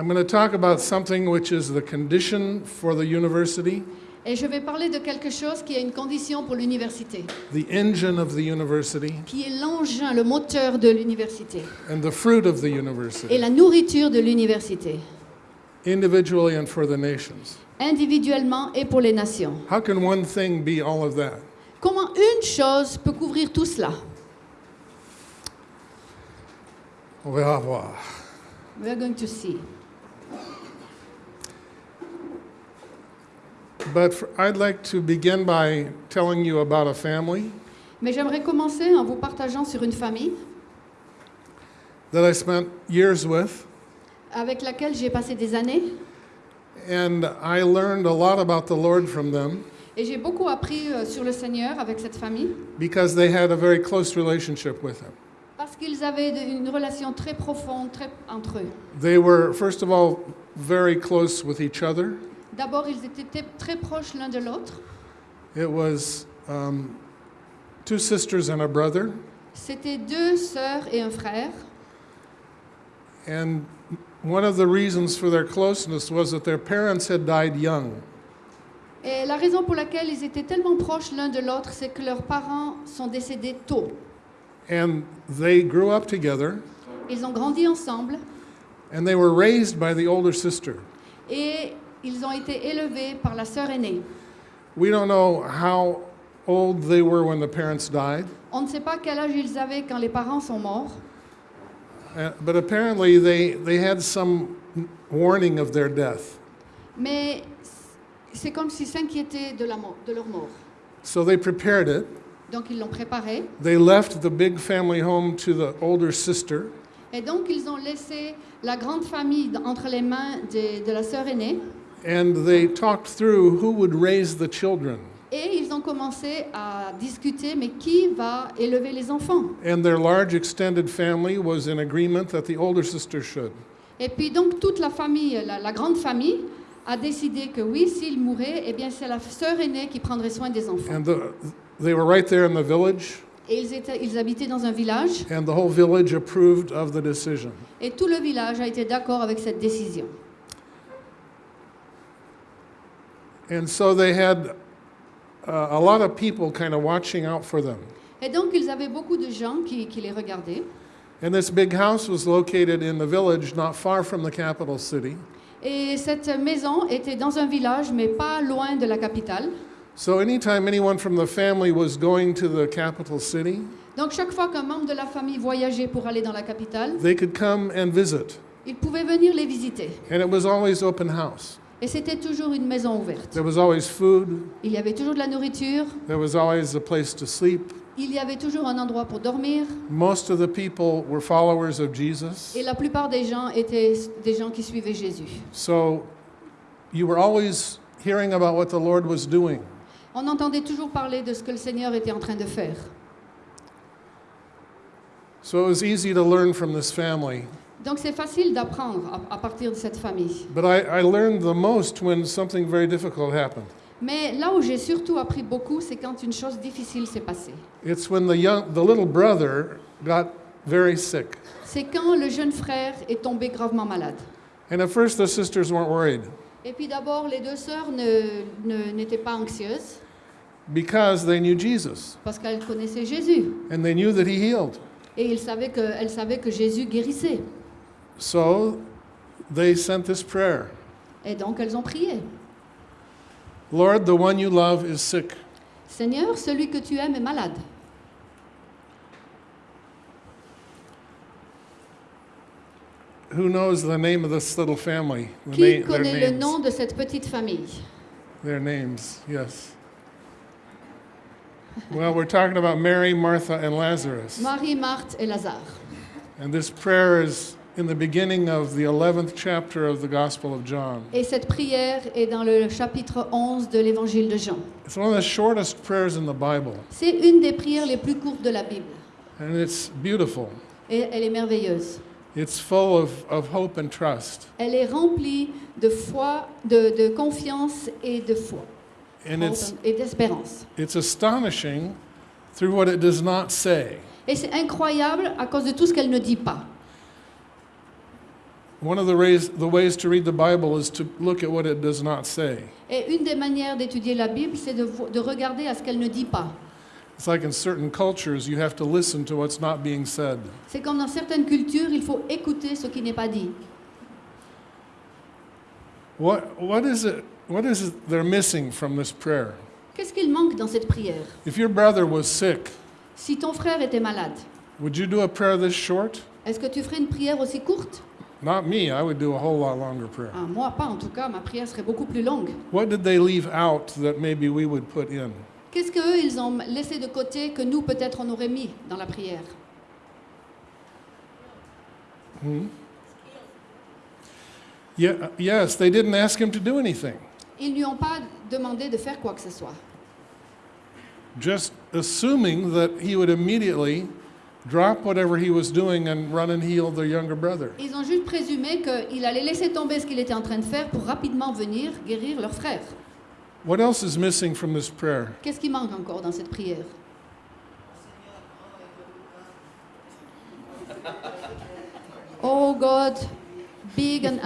I'm going to talk about something which is the condition for the university, Et je vais parler de quelque chose qui est une condition pour l'université, the engine of the university, qui est l'engin, le moteur de l'université and the fruit of the et university, la nourriture de l'université, individually and for the nations. individuellement et pour les nations. How can one thing be all of that? Comment une chose peut couvrir tout cela? On va voir. We are going to see. But for, I'd like to begin by telling you about a family Mais j'aimerais commencer en vous partageant sur une famille that I spent years with, avec laquelle j'ai passé des années and I learned a lot about the Lord from them et j'ai beaucoup appris euh, sur le Seigneur avec cette famille because they had a very close relationship with Him. parce qu'ils avaient de- une relation très profonde très, entre eux. They were, first of all, very close with each other. D'abord, ils étaient très proches l'un de l'autre. It was um, two sisters and a brother, C'était deux sœurs et un frère. and one of the reasons for their closeness was that their parents had died young. Et la raison pour laquelle ils étaient tellement proches l'un de l'autre, c'est que leurs parents sont décédés tôt. And they grew up together, Ils ont grandi ensemble and they were raised by the older sister. et ils ont été élevés par la sœur aînée. We don't know how old they were when the parents died, On ne sait pas quel âge ils avaient quand les parents sont morts, uh, but apparently they, they had some warning of their death. mais c'est comme s'ils s'inquiétaient de, la de leur mort. So they prepared it. Donc ils l'ont préparé They left the big family home to the older sister, et donc ils ont laissé la grande famille d- entre les mains de, de la sœur aînée and they talked through who would raise the children. et ils ont commencé à discuter mais qui va élever les enfants? And their large extended family was in agreement that the older sister should. Et puis donc toute la famille, la, la grande famille, a décidé que oui, s'il mourait, eh bien c'est la sœur aînée qui prendrait soin des enfants. And the, they were right there in the village, Et ils, étaient, ils habitaient dans un village, and the whole village approved of the decision. et tout le village a été d'accord avec cette décision. And so they had uh, a lot of people kind of watching out for them. Et donc ils avaient beaucoup de gens qui, qui les regardaient. And this big house was located in the village not far from the capital city. Et cette maison était dans un village, mais pas loin de la capitale. So anytime anyone from the family was going to the capital city, Donc chaque fois qu'un membre de la famille voyageait pour aller dans la capitale, they could come and visit. il pouvait venir les visiter. And it was always open house. Et c'était toujours une maison ouverte. There was always food, Il y avait toujours de la nourriture, there was always a place to sleep. il y avait toujours un endroit pour dormir. Most of the people were followers of Jesus. Et la plupart des gens étaient des gens qui suivaient Jésus. So you were always hearing about what the Lord was doing. On entendait toujours parler de ce que le Seigneur était en train de faire. So it was easy to learn from this family. Donc c'est facile d'apprendre à, à partir de cette famille. But I, I learned the most when something very difficult happened. Mais là où j'ai surtout appris beaucoup, c'est quand une chose difficile s'est passée. It's when the, young, the little brother got very sick. C'est quand le jeune frère est tombé gravement malade. And at first, the sisters weren't worried Et puis d'abord, les deux sœurs n'étaient pas anxieuses because they knew Jesus parce qu'elles connaissaient Jésus. and they knew that He healed. Et ils savaient que, elles savaient que Jésus guérissait. So they sent this prayer Et donc elles ont prié. Lord, the one you love is sick. Seigneur, celui que tu aimes est malade. Who knows the name of this little family? The Qui na- their connaît le names. nom de cette petite famille Their names, yes. Well, we're talking about Mary, Martha, and Lazarus. Marie, Marthe et Lazare. And this prayer is in the beginning of the 11th chapter of the Gospel of John. Et cette prière est dans le chapitre 11 de l'évangile de Jean. It's one of the shortest prayers in the Bible, C'est une des prières les plus courtes de la Bible. and it's beautiful. Et elle est merveilleuse. It's full of, of hope and trust. Elle est remplie de foi, de, de confiance et de foi. And it's, et d'espérance. it's astonishing through what it does not say. Et c'est incroyable à cause de tout ce qu'elle ne dit pas. One of the ways, the ways to read the Bible is to look at what it does not say. Et une des manières d'étudier la Bible, c'est de, vo- de regarder à ce qu'elle ne dit pas. It's like in certain cultures, you have to listen to what's not being said. C'est comme dans certaines cultures, il faut écouter ce qui n'est pas dit. What, what, is it, what is it they're missing from this prayer? Qu'est-ce qu'il manque dans cette prière? If your brother was sick, Si ton frère était malade, would you do a prayer this short? est-ce que tu ferais une prière aussi courte? Not me. I would do a whole lot longer prayer. Ah, Moi, pas en tout cas, ma prière serait beaucoup plus longue. What did they leave out that maybe we would put in? Qu'est-ce qu'eux, ils ont laissé de côté que nous, peut-être, on aurait mis dans la prière? Hmm? Yeah, yes, they didn't ask him to do anything. Ils lui ont pas demandé de faire quoi que ce soit. Just assuming that he would immediately drop whatever he was doing and run and heal their younger brother. Ils ont juste présumé qu'il allait laisser tomber ce qu'il était en train de faire pour rapidement venir guérir leur frère. What else is missing from this prayer? Qu'est-ce qui manque encore dans cette prière? Oh God, big and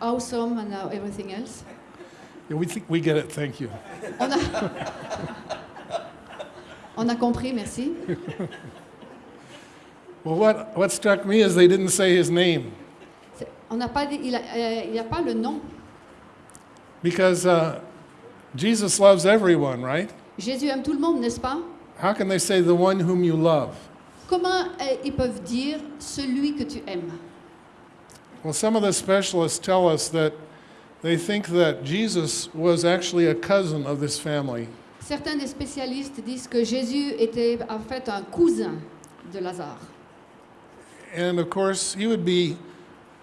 awesome and everything else. Yeah, we think we get it. Thank you. On a, on a compris, merci. Well, what, what struck me is they didn't say his name On n'a pas il a, pas le nom. because uh, Jesus loves everyone, right? Jésus aime tout le monde, n'est-ce pas How can they say the one whom you love? Comment euh, ils peuvent dire celui que tu aimes Well, some of the specialists tell us that they think that Jesus was actually a cousin of this family. Certains des spécialistes disent que Jésus était en fait un cousin de Lazare. And of course, he would be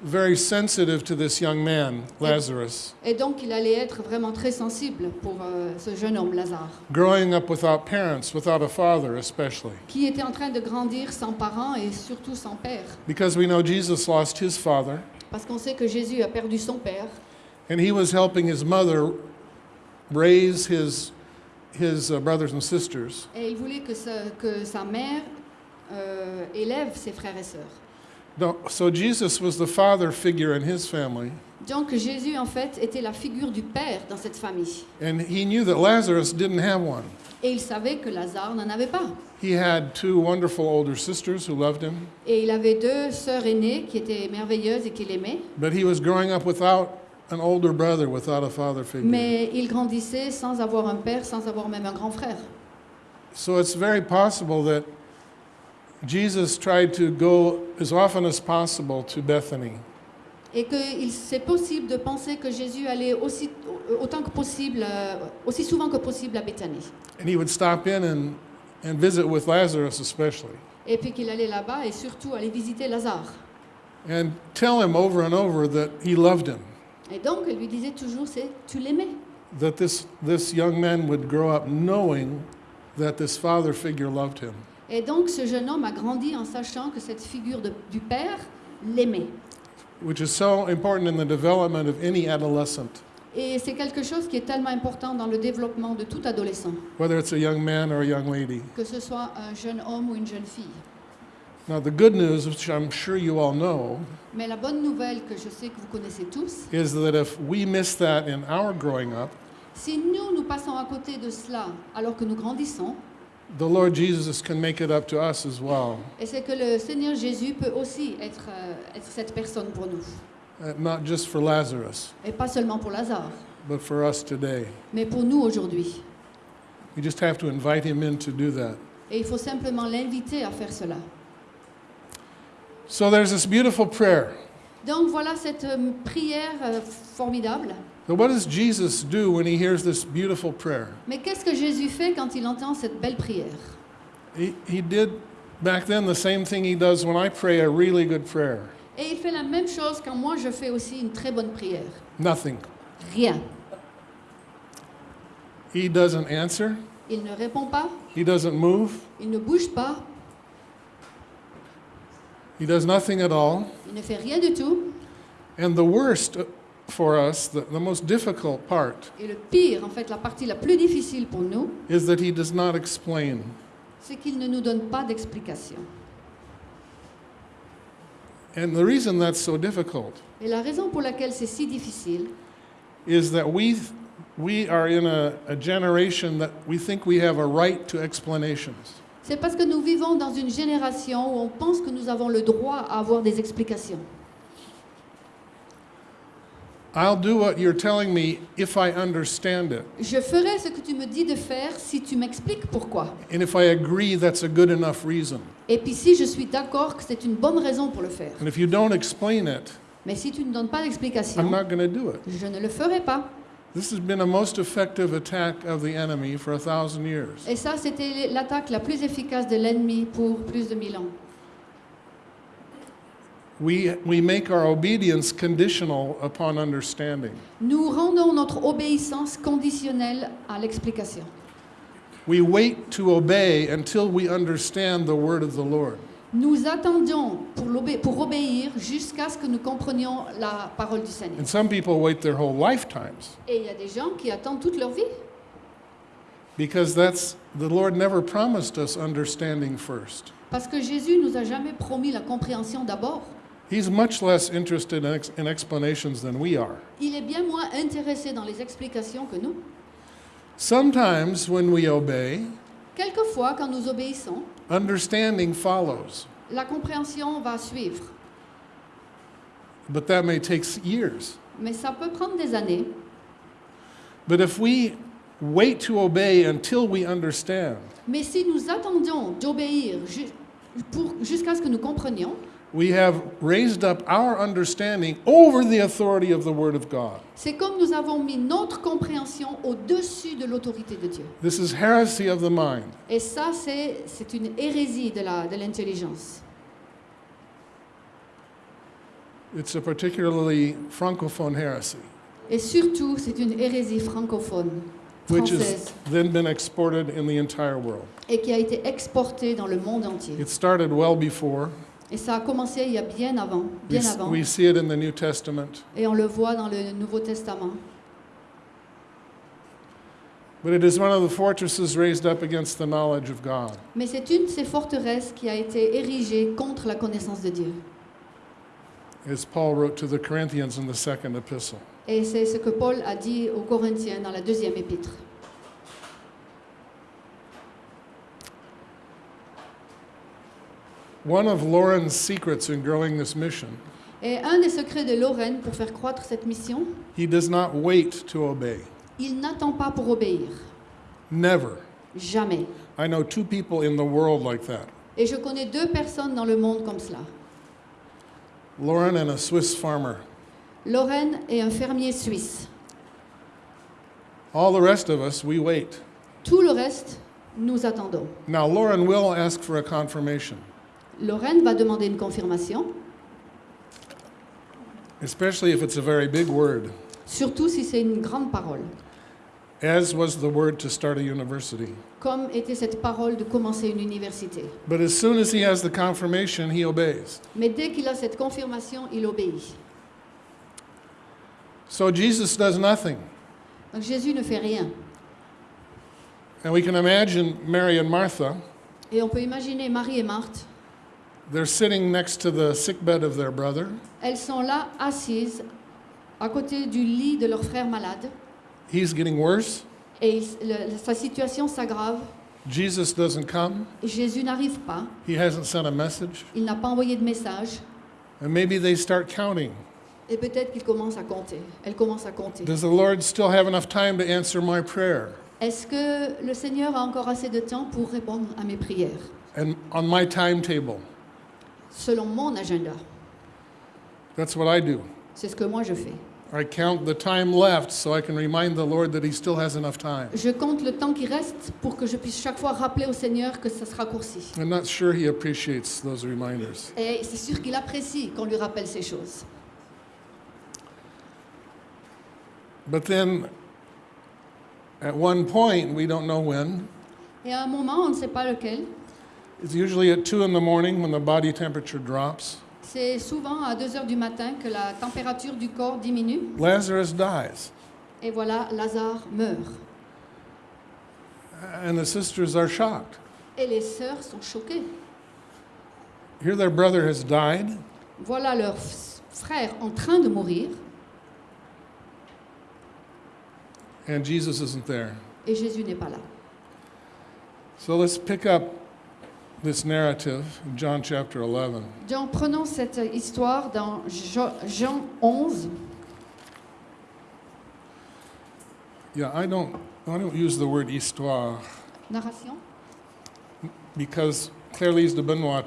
very sensitive to this young man, Lazarus, Et donc il allait être vraiment très sensible pour euh, ce jeune homme, Lazare, growing up without parents, without a father, especially. qui était en train de grandir sans parents et surtout sans père. Because we know Jesus lost his father, Parce qu'on sait que Jésus a perdu son père and he was helping his mother raise his, his uh, brothers and sisters. et il voulait que sa, que sa mère euh, élève ses frères et sœurs. No, so Jesus was the father figure in his family, Donc Jésus en fait était la figure du père dans cette famille. and he knew that Lazarus didn't have one. Et il savait que Lazare n'en avait pas. He had two wonderful older sisters who loved him, Et il avait deux sœurs aînées qui étaient merveilleuses et qui l'aimaient. but he was growing up without an older brother, without a father figure. Mais il grandissait sans avoir un père, sans avoir même un grand frère. So it's very possible that Jesus tried to go as often as possible to Bethany. Et que il- c'est possible de penser que Jésus allait aussi, autant que possible, euh, aussi souvent que possible à Béthanie. And he would stop in and, and visit with Lazarus, especially, Et puis qu'il allait là-bas et surtout aller visiter Lazare. and tell him over and over that he loved him, Et donc, il lui disait toujours, c'est tu l'aimais. that this, this young man would grow up knowing that this father figure loved him. Et donc, ce jeune homme a grandi en sachant que cette figure de- du père l'aimait. Which is so important in the development of any adolescent, Et c'est quelque chose qui est tellement important dans le développement de tout adolescent, whether it's a young man or a young lady. que ce soit un jeune homme ou une jeune fille. Now, the good news, which I'm sure you all know, Mais la bonne nouvelle que je sais que vous connaissez tous, is that if we miss that in our growing up, si nous, nous passons à côté de cela alors que nous grandissons, the Lord Jesus can make it up to us as well, et c'est que le Seigneur Jésus peut aussi être, euh, être cette personne pour nous. Uh, not just for Lazarus, Et pas seulement pour Lazare, but for us today. mais pour nous aujourd'hui. We just have to invite him in to do that. Et il faut simplement l'inviter à faire cela. So there's this beautiful prayer. Donc voilà cette euh, prière euh, formidable. So, what does Jesus do when he hears this beautiful prayer? Mais qu'est-ce que Jésus fait quand il entend cette belle prière? He, he did back then the same thing he does when I pray a really good prayer Et il fait la même chose quand moi je fais aussi une très bonne prière. nothing. Rien. He doesn't answer, Il ne répond pas, he doesn't move, il ne bouge pas, he does nothing at all. il ne fait rien du tout. And the worst uh, for us, the, the most difficult part, Et le pire, en fait, la partie la plus difficile pour nous, is that he does not explain. c'est qu'il ne nous donne pas d'explication. And the reason that's so difficult Et la raison pour laquelle c'est si difficile, is that we, we are in a, a generation that we think we have a right to explanations. C'est parce que nous vivons dans une génération où on pense que nous avons le droit à avoir des explications. I'll do what you're telling me if I understand it, Je ferai ce que tu me dis de faire si tu m'expliques pourquoi. and if I agree that's a good enough reason. Et puis si je suis d'accord que c'est une bonne raison pour le faire. And if you don't explain it, Mais si tu ne donnes pas I'm d'explication, not going to do it. je ne le ferai pas. This has been a most effective attack of the enemy for a thousand years. Et ça, c'était l'attaque la plus efficace de l'ennemi pour plus de mille ans. We, we make our obedience conditional upon understanding. Nous rendons notre obéissance conditionnelle à l'explication. We wait to obey until we understand the word of the Lord. Nous attendions pour, obéir jusqu'à ce que nous comprenions la parole du Seigneur. And some people wait their whole lifetimes Et il y a des gens qui attendent toute leur vie. because that's the Lord never promised us understanding first. Parce que Jésus nous a jamais promis la compréhension d'abord. He's much less interested in, ex- in explanations than we are. Il est bien moins intéressé dans les explications que nous. Sometimes when we obey, Quelquefois, quand nous obéissons, understanding follows, la compréhension va suivre. but that may take years. Mais ça peut prendre des années. But if we wait to obey until we understand, Mais si nous attendions d'obéir jusqu'à ce que nous comprenions, we have raised up our understanding over the authority of the Word of God. c'est comme nous avons mis notre compréhension au-dessus de l'autorité de Dieu. This is heresy of the mind. Et ça, c'est c'est une hérésie de la- de l'intelligence. It's a particularly francophone heresy, Et surtout, c'est une hérésie francophone, which has then been exported in the entire world. et qui a été exportée dans le monde entier. It started well before. Et ça a commencé il y a bien avant, bien avant. we see it in the New Testament. Et on le voit dans le Nouveau Testament. But it is one of the fortresses raised up against the knowledge of God. Mais c'est une de ces forteresses qui a été érigée contre la connaissance de Dieu. As Paul wrote to the Corinthians in the second epistle. Et c'est ce que Paul a dit aux Corinthiens dans la deuxième épître. One of Lauren's secrets in growing this mission, Et un des secrets de Lorraine pour faire croître cette mission, he does not wait to obey. il n'attend pas pour obéir. Never. Jamais. I know two people in the world like that Et je connais deux personnes dans le monde comme cela. Lauren and a Swiss farmer. Lauren est un fermier suisse. All the rest of us, we wait. Tout le reste, nous attendons. Now, Lauren will ask for a confirmation, Lorraine va demander une confirmation, especially if it's a very big word, surtout si c'est une grande parole, as was the word to start a university. comme était cette parole de commencer une université. But as soon as he has the confirmation, he obeys. Mais dès qu'il a cette confirmation, il obéit. So Jesus does nothing. Donc Jésus ne fait rien. And we can imagine Mary and Martha, Et on peut imaginer Marie et Marthe, they're sitting next to the sickbed of their brother. elles sont là assises à côté du lit de leur frère malade He's getting worse. et il- le- sa situation s'aggrave. Jesus doesn't come. Jésus n'arrive pas, He hasn't sent a message. il n'a pas envoyé de message And maybe they start counting. et peut-être qu'il commence à compter. Elle commence à compter. Does the Lord still have enough time to answer my prayer? Est-ce que le Seigneur a encore assez de temps pour répondre à mes prières? And on my timetable. Selon mon agenda That's what I do. C'est ce que moi je fais. I count the time left so I can remind the Lord that He still has enough time. Je compte le temps qui reste pour que je puisse chaque fois rappeler au Seigneur que ça se raccourcit. I'm not sure He appreciates those reminders. Et c'est sûr qu'il apprécie qu'on lui rappelle ces choses. But then, at one point, we don't know when, Et à un moment, on ne sait pas lequel, it's usually at 2 in the morning when the body temperature drops, c'est souvent à 2 heures du matin que la température du corps diminue. Lazarus dies. Et voilà, Lazare meurt. And the sisters are shocked. Et les sœurs sont choquées. Here, their brother has died. voilà leur frère en train de mourir and Jesus isn't there. et Jésus n'est pas là. So let's pick up this narrative in John chapter 11. Donc prenons cette histoire dans Jean 11. Yeah, I don't, I don't use the word histoire Narration. because Claire-Lise de Benoit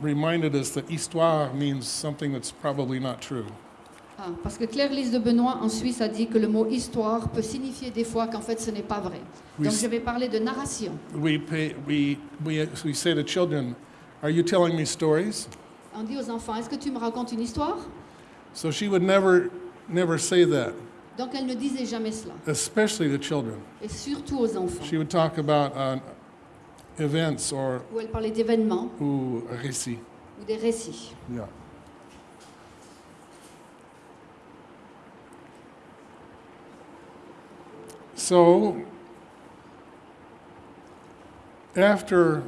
reminded us that histoire means something that's probably not true. Ah, parce que Claire-Lise de Benoît en Suisse a dit que le mot histoire peut signifier des fois qu'en fait ce n'est pas vrai. We, Donc je vais parler de narration. we, pay, we, we, we say to children, Are you telling me stories? On dit aux enfants, est-ce que tu me racontes une histoire? So she would never, never say that, Donc elle ne disait jamais cela, especially to children. et surtout aux enfants, She would talk about uh, events or où elle parlait d'événements ou récits. ou des récits. Yeah. So, after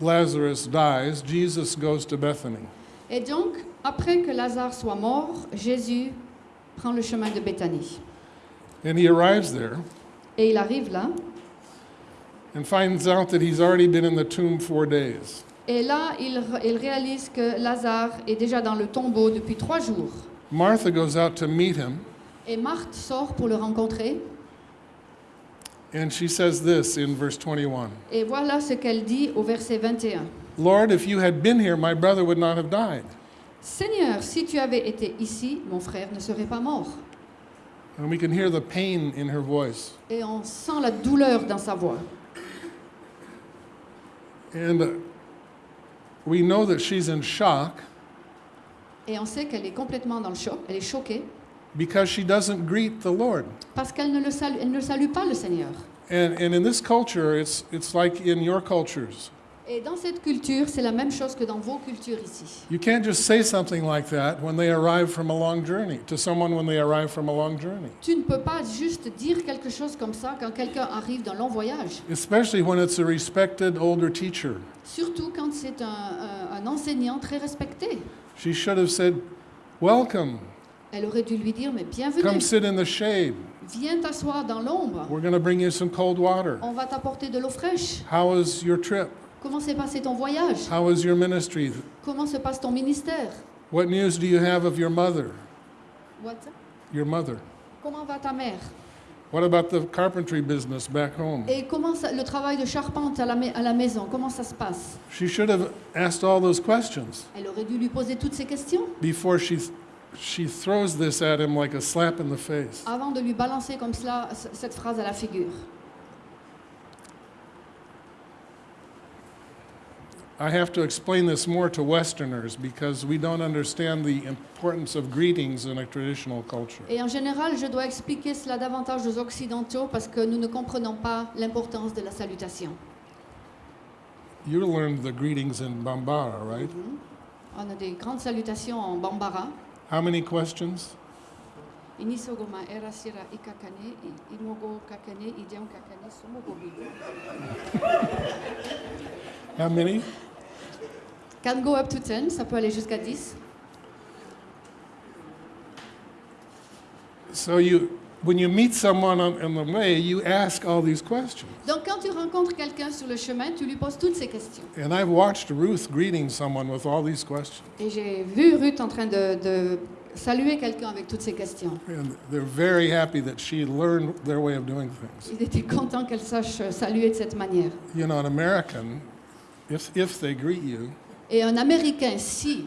Lazarus dies, Jesus goes to Bethany. Et donc, après que Lazare soit mort, Jésus prend le chemin de Béthanie. And he arrives there Et il arrive là, and finds out that he's already been in the tomb four days. et là, il, il réalise que Lazare est déjà dans le tombeau depuis trois jours. Martha goes out to meet him, Et Marthe sort pour le rencontrer, and she says this in verse 21 et voilà ce qu'elle dit au verset 21. Lord, if you had been here, my brother would not have died. Seigneur, si tu avais été ici, mon frère ne serait pas mort. And we can hear the pain in her voice. Et on sent la douleur dans sa voix. And uh, we know that she's in shock Et on sait qu'elle est complètement dans le choc, elle est choquée, because she doesn't greet the Lord. parce qu'elle ne, le salue, elle ne salue pas le Seigneur. And, and in this culture, it's, it's like in your cultures. Et dans cette culture, c'est la même chose que dans vos cultures ici. You can't just say something like that when they arrive from a long journey, to someone when they arrive from a long journey, Tu ne peux pas juste dire quelque chose comme ça quand quelqu'un arrive d'un long voyage, especially when it's a respected older teacher. surtout quand c'est un, un- un enseignant très respecté. She should have said, Welcome, Elle aurait dû lui dire, mais come bienvenue, sit in the shade. viens t'asseoir dans l'ombre, We're going to bring you some cold water. on va t'apporter de l'eau fraîche. How was your trip? Comment s'est passé ton voyage? How was your ministry? Comment se passe ton ministère? What news do you have of your mother? What? Your mother. Comment va ta mère? What about the carpentry business back home? Et comment ça- le travail de charpente à la, mai- à la maison, comment ça se passe? She should have asked all those questions Elle aurait dû lui poser toutes ces questions before she, she throws this at him like a slap in the face. avant de lui balancer comme cela cette phrase à la figure. I have to explain this more to Westerners because we don't understand the importance of greetings in a traditional culture. Et en général, je dois expliquer cela davantage aux Occidentaux parce que nous ne comprenons pas l'importance de la salutation. You learned the greetings in Bambara, right? Mhm. On a des grandes salutations en Bambara. How many questions? Inisogoma era sira ikakane, i- imogo kakane, idiom kakane, somogo bigo. How many? Can go up to 10, ça peut aller jusqu'à 10. So you, when you meet someone on, the way, you ask all these questions. Donc quand tu rencontres quelqu'un sur le chemin, tu lui poses toutes ces questions. And I've watched Ruth greeting someone with all these questions. Et j'ai vu Ruth en train de, de saluer quelqu'un avec toutes ces questions. And they're very happy that she learned their way of doing things. Il était content qu'elle sache saluer de cette manière. You know, an American, if, if they greet you, Et un Américain, si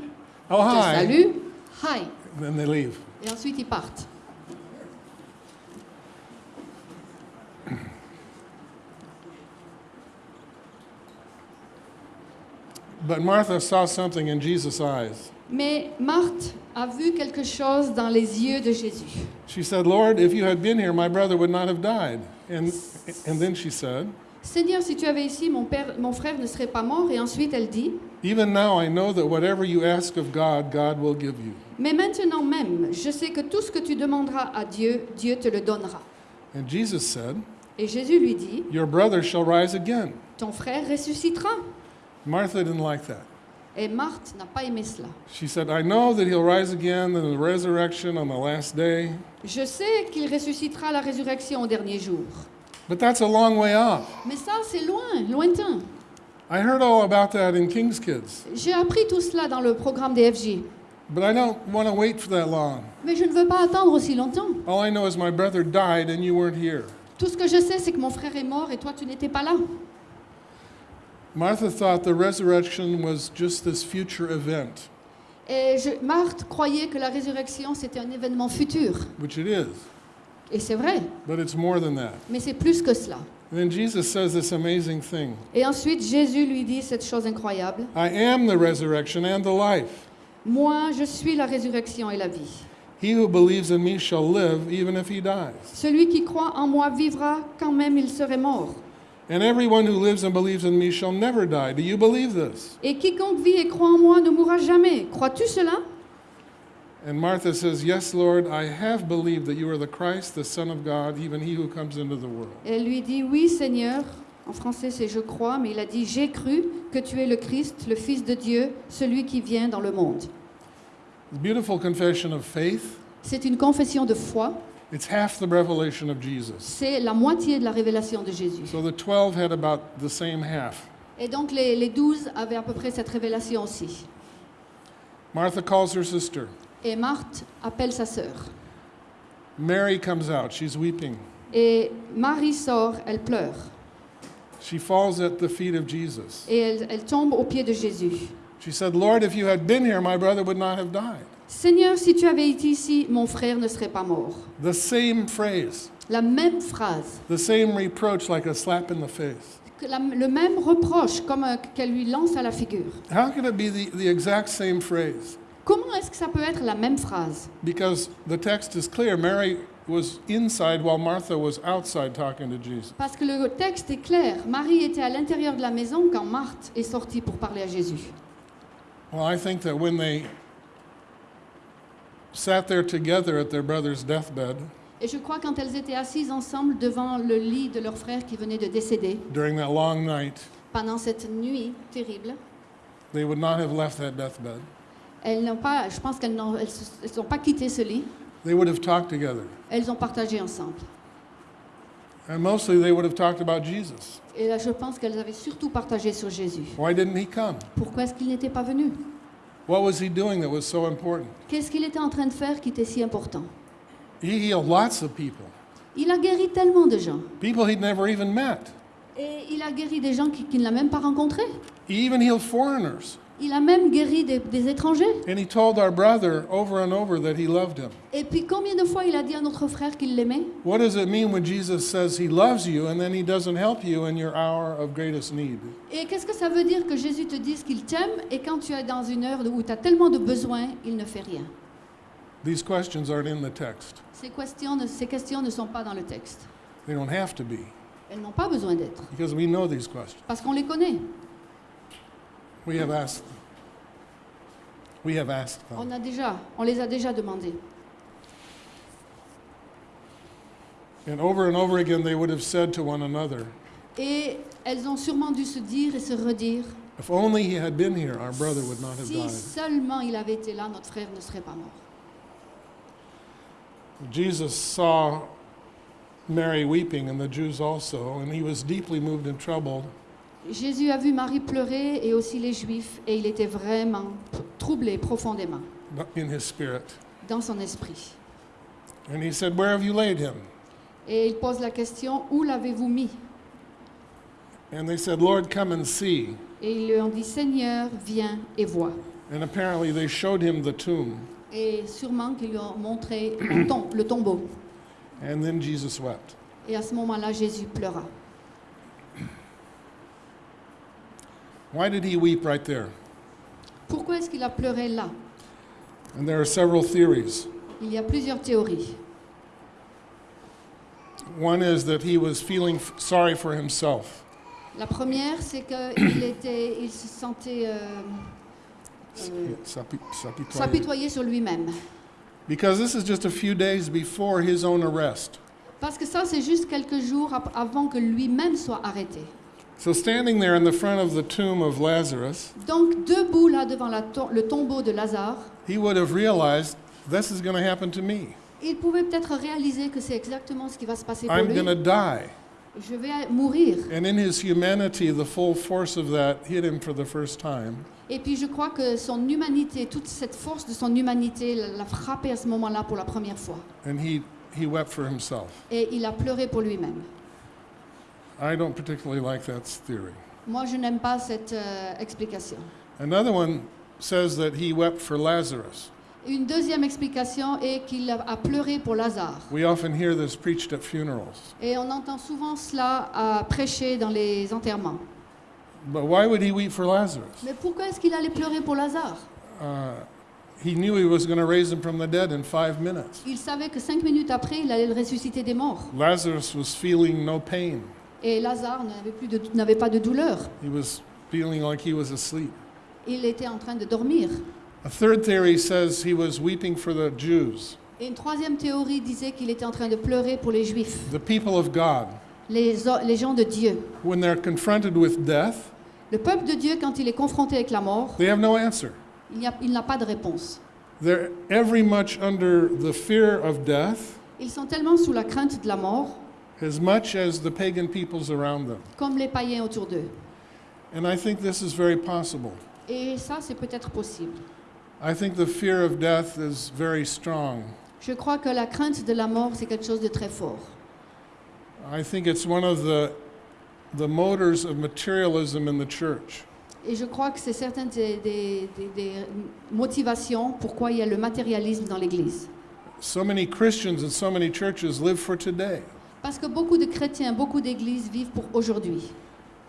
oh, te hi, salue, hi. then they leave. Et ensuite ils partent. But Martha saw something in Jesus' eyes. Mais Marthe a vu quelque chose dans les yeux de Jésus. She said, Lord, if you had been here, my brother would not have died. And, and then she said, Seigneur, si tu avais ici, mon, père, mon frère ne serait pas mort. Et ensuite elle dit, Even now I know that whatever you ask of God, God will give you. mais maintenant même, je sais que tout ce que tu demanderas à Dieu, Dieu te le donnera. And Jesus said, Et Jésus lui dit, Your brother shall rise again. ton frère ressuscitera. Martha didn't like that. Et Marthe n'a pas aimé cela. She said, I know that he'll rise again in the resurrection on the last day, Je sais qu'il ressuscitera à la résurrection au dernier jour. but that's a long way off. Mais ça, c'est loin, lointain. I heard all about that in King's Kids, J'ai appris tout cela dans le programme des FJ. but I don't want to wait for that long. Mais je ne veux pas attendre aussi longtemps. All I know is my brother died and you weren't here. Tout ce que je sais, c'est que mon frère est mort et toi, tu n'étais pas là. Martha thought the resurrection was just this future event, Et je- Marthe croyait que la résurrection, c'était un événement futur. which it is, Et c'est vrai, but it's more than that. mais c'est plus que cela. And then Jesus says this amazing thing Et ensuite, Jésus lui dit cette chose incroyable. I am the resurrection and the life. Moi, je suis la résurrection et la vie. He who believes in me shall live even if he dies. Celui qui croit en moi vivra quand même il serait mort. And everyone who lives and believes in me shall never die. Do you believe this? Et quiconque vit et croit en moi ne mourra jamais. Crois-tu cela? And Martha says, Yes, Lord, I have believed that you are the Christ, the Son of God, even he who comes into the world. Elle lui dit Oui, Seigneur. En français, c'est je crois, mais il a dit J'ai cru que tu es le Christ, le Fils de Dieu, celui qui vient dans le monde. Beautiful confession of faith. C'est une confession de foi. It's half the revelation of Jesus. C'est la moitié de la révélation de Jésus. So the 12 had about the same half. Et donc les, les douze avaient à peu près cette révélation aussi. Martha calls her sister. Et Marthe appelle sa sœur. Mary comes out. She's weeping. Et Marie sort, elle pleure. She falls at the feet of Jesus. Et elle, elle tombe aux pieds de Jésus. She said, Lord, if you had been here, my brother would not have died. Seigneur, si tu avais été ici, mon frère ne serait pas mort. The same phrase, La même phrase, the same reproach, like a slap in the face. la- le même reproche comme un- qu'elle lui lance à la figure. How could it be the, the exact same phrase? Comment est-ce que ça peut être la même phrase? Because the text is clear. Mary was inside while Martha was outside talking to Jesus. Parce que le texte est clair. Marie était à l'intérieur de la maison quand Marthe est sortie pour parler à Jésus. Well, I think that when they sat there together at their brother's deathbed Et je crois quand elles étaient assises ensemble devant le lit de leur frère qui venait de décéder, during that long night, pendant cette nuit terrible, they would not have left that deathbed. elles n'ont pas, je pense qu'elles n'ont elles se- elles n'ont pas quitté ce lit, They would have talked together. elles ont partagé ensemble. And mostly they would have talked about Jesus. Et là, je pense qu'elles avaient surtout partagé sur Jésus. Why didn't he come? Pourquoi est-ce qu'il n'était pas venu? What was he doing that was so important? Qu'est-ce qu'il était en train de faire qui était si important? He healed lots of people, Il a guéri tellement de gens. people he'd never even met. Et il a guéri des gens qui, qui ne l'a même pas rencontré. He even healed foreigners. Il a même guéri des, des étrangers. And he told our brother over and over that he loved him. Et puis combien de fois il a dit à notre frère qu'il l'aimait? What does it mean when Jesus says he loves you and then he doesn't help you in your hour of greatest need? Et qu'est-ce que ça veut dire que Jésus te dise qu'il t'aime et quand tu es dans une heure où tu as tellement de besoins, il ne fait rien? These questions aren't in the text. ces questions, ne, ces questions ne sont pas dans le texte. They don't have to be Elles n'ont pas besoin d'être because we know these questions. parce qu'on les connaît. We have asked them. We have asked them. On, a déjà, on les a déjà demandées. And over and over again, they would have said to one another, Et elles ont sûrement dû se dire et se redire If only he had been here, our brother would not have si died. seulement il avait été là, notre frère ne serait pas mort. Jesus saw Mary weeping and the Jews also, and he was deeply moved and troubled. Jésus a vu Marie pleurer et aussi les Juifs et il était vraiment troublé profondément in his spirit. dans son esprit. And he said, Where have you laid him? Et il pose la question, où l'avez-vous mis? And they said, Lord, come and see. Et ils lui ont dit, Seigneur, viens et vois. And apparently they showed him the tomb. Et sûrement qu'ils lui ont montré le, tom- le tombeau. And then Jesus wept. Et à ce moment-là, Jésus pleura. Why did he weep right there? Pourquoi est-ce qu'il a pleuré là? And there are several theories. Il y a plusieurs théories. One is that he was feeling sorry for himself. La première, c'est qu'il était, il se sentait euh, euh, S'api- s'apitoyer. sur lui-même. Because this is just a few days before his own arrest. Parce que ça, c'est juste quelques jours avant que lui-même soit arrêté. So, standing there in the front of the tomb of Lazarus, Donc debout là devant la to- le tombeau de Lazare, he would have realized this is going to happen to me. il pouvait peut-être réaliser que c'est exactement ce qui va se passer pour I'm lui. going to die. Je vais mourir. And in his humanity, the full force of that hit him for the first time. Et puis je crois que son humanité, toute cette force de son humanité l'a l'a frappé à ce moment-là pour la première fois. And he, he wept for himself. Et il a pleuré pour lui-même. I don't particularly like that theory. Moi, je n'aime pas cette euh, explication. Another one says that he wept for Lazarus. Une deuxième explication est qu'il a pleuré pour Lazare. We often hear this preached at funerals. Et on entend souvent cela à prêcher dans les enterrements. But why would he weep for Lazarus? Mais pourquoi est-ce qu'il allait pleurer pour Lazare? Uh, he knew he was going to raise him from the dead in five minutes. Il savait que cinq minutes après, il allait le ressusciter des morts. Lazarus was feeling no pain. Et Lazare n'avait pas de douleur. He was feeling like he was asleep. Il était en train de dormir. A third theory says he was weeping for the Jews, Et une troisième théorie disait qu'il était en train de pleurer pour les Juifs, the people of God. les, gens de Dieu. When they're confronted with death, Le peuple de Dieu, quand il est confronté avec la mort, they have no answer. il n'a pas de réponse. They're every much under the fear of death Ils sont tellement sous la crainte de la mort, as much as the pagan peoples around them. comme les païens autour d'eux. And I think this is very possible. Et ça, c'est peut-être possible. I think the fear of death is very strong. Je crois que la crainte de la mort, c'est quelque chose de très fort. I think it's one of the, the motors of materialism in the church. Et je crois que c'est certaines des, des- des- des motivations pourquoi il y a le matérialisme dans l'Église. So many Christians and so many churches live for today. Parce que beaucoup de chrétiens, beaucoup d'églises vivent pour aujourd'hui.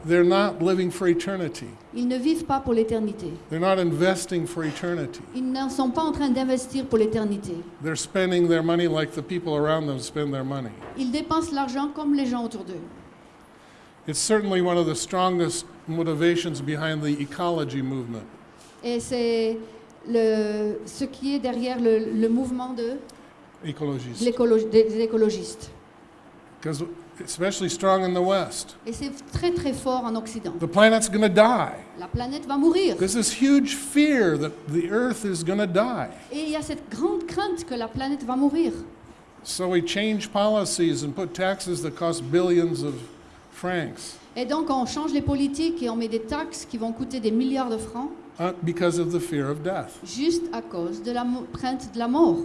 They're not living for eternity. Ils ne vivent pas pour l'éternité. They're not investing for eternity. Ils ne sont pas en train d'investir pour l'éternité. They're spending their money like the people around them spend their money. Ils dépensent l'argent comme les gens autour d'eux. It's certainly one of the strongest motivations behind the ecology movement. Et c'est le, ce qui est derrière le, le mouvement de, des écologistes. Because especially strong in the West. Et c'est très très fort en Occident. The planet's going to die. La planète va mourir. There's this huge fear that the earth is going to die. Et il y a cette grande crainte que la planète va mourir. So we change policies and put taxes that cost billions of francs Et donc on change les politiques et on met des taxes qui vont coûter des milliards de francs uh, because of the fear of death. juste à cause de la crainte de la mort.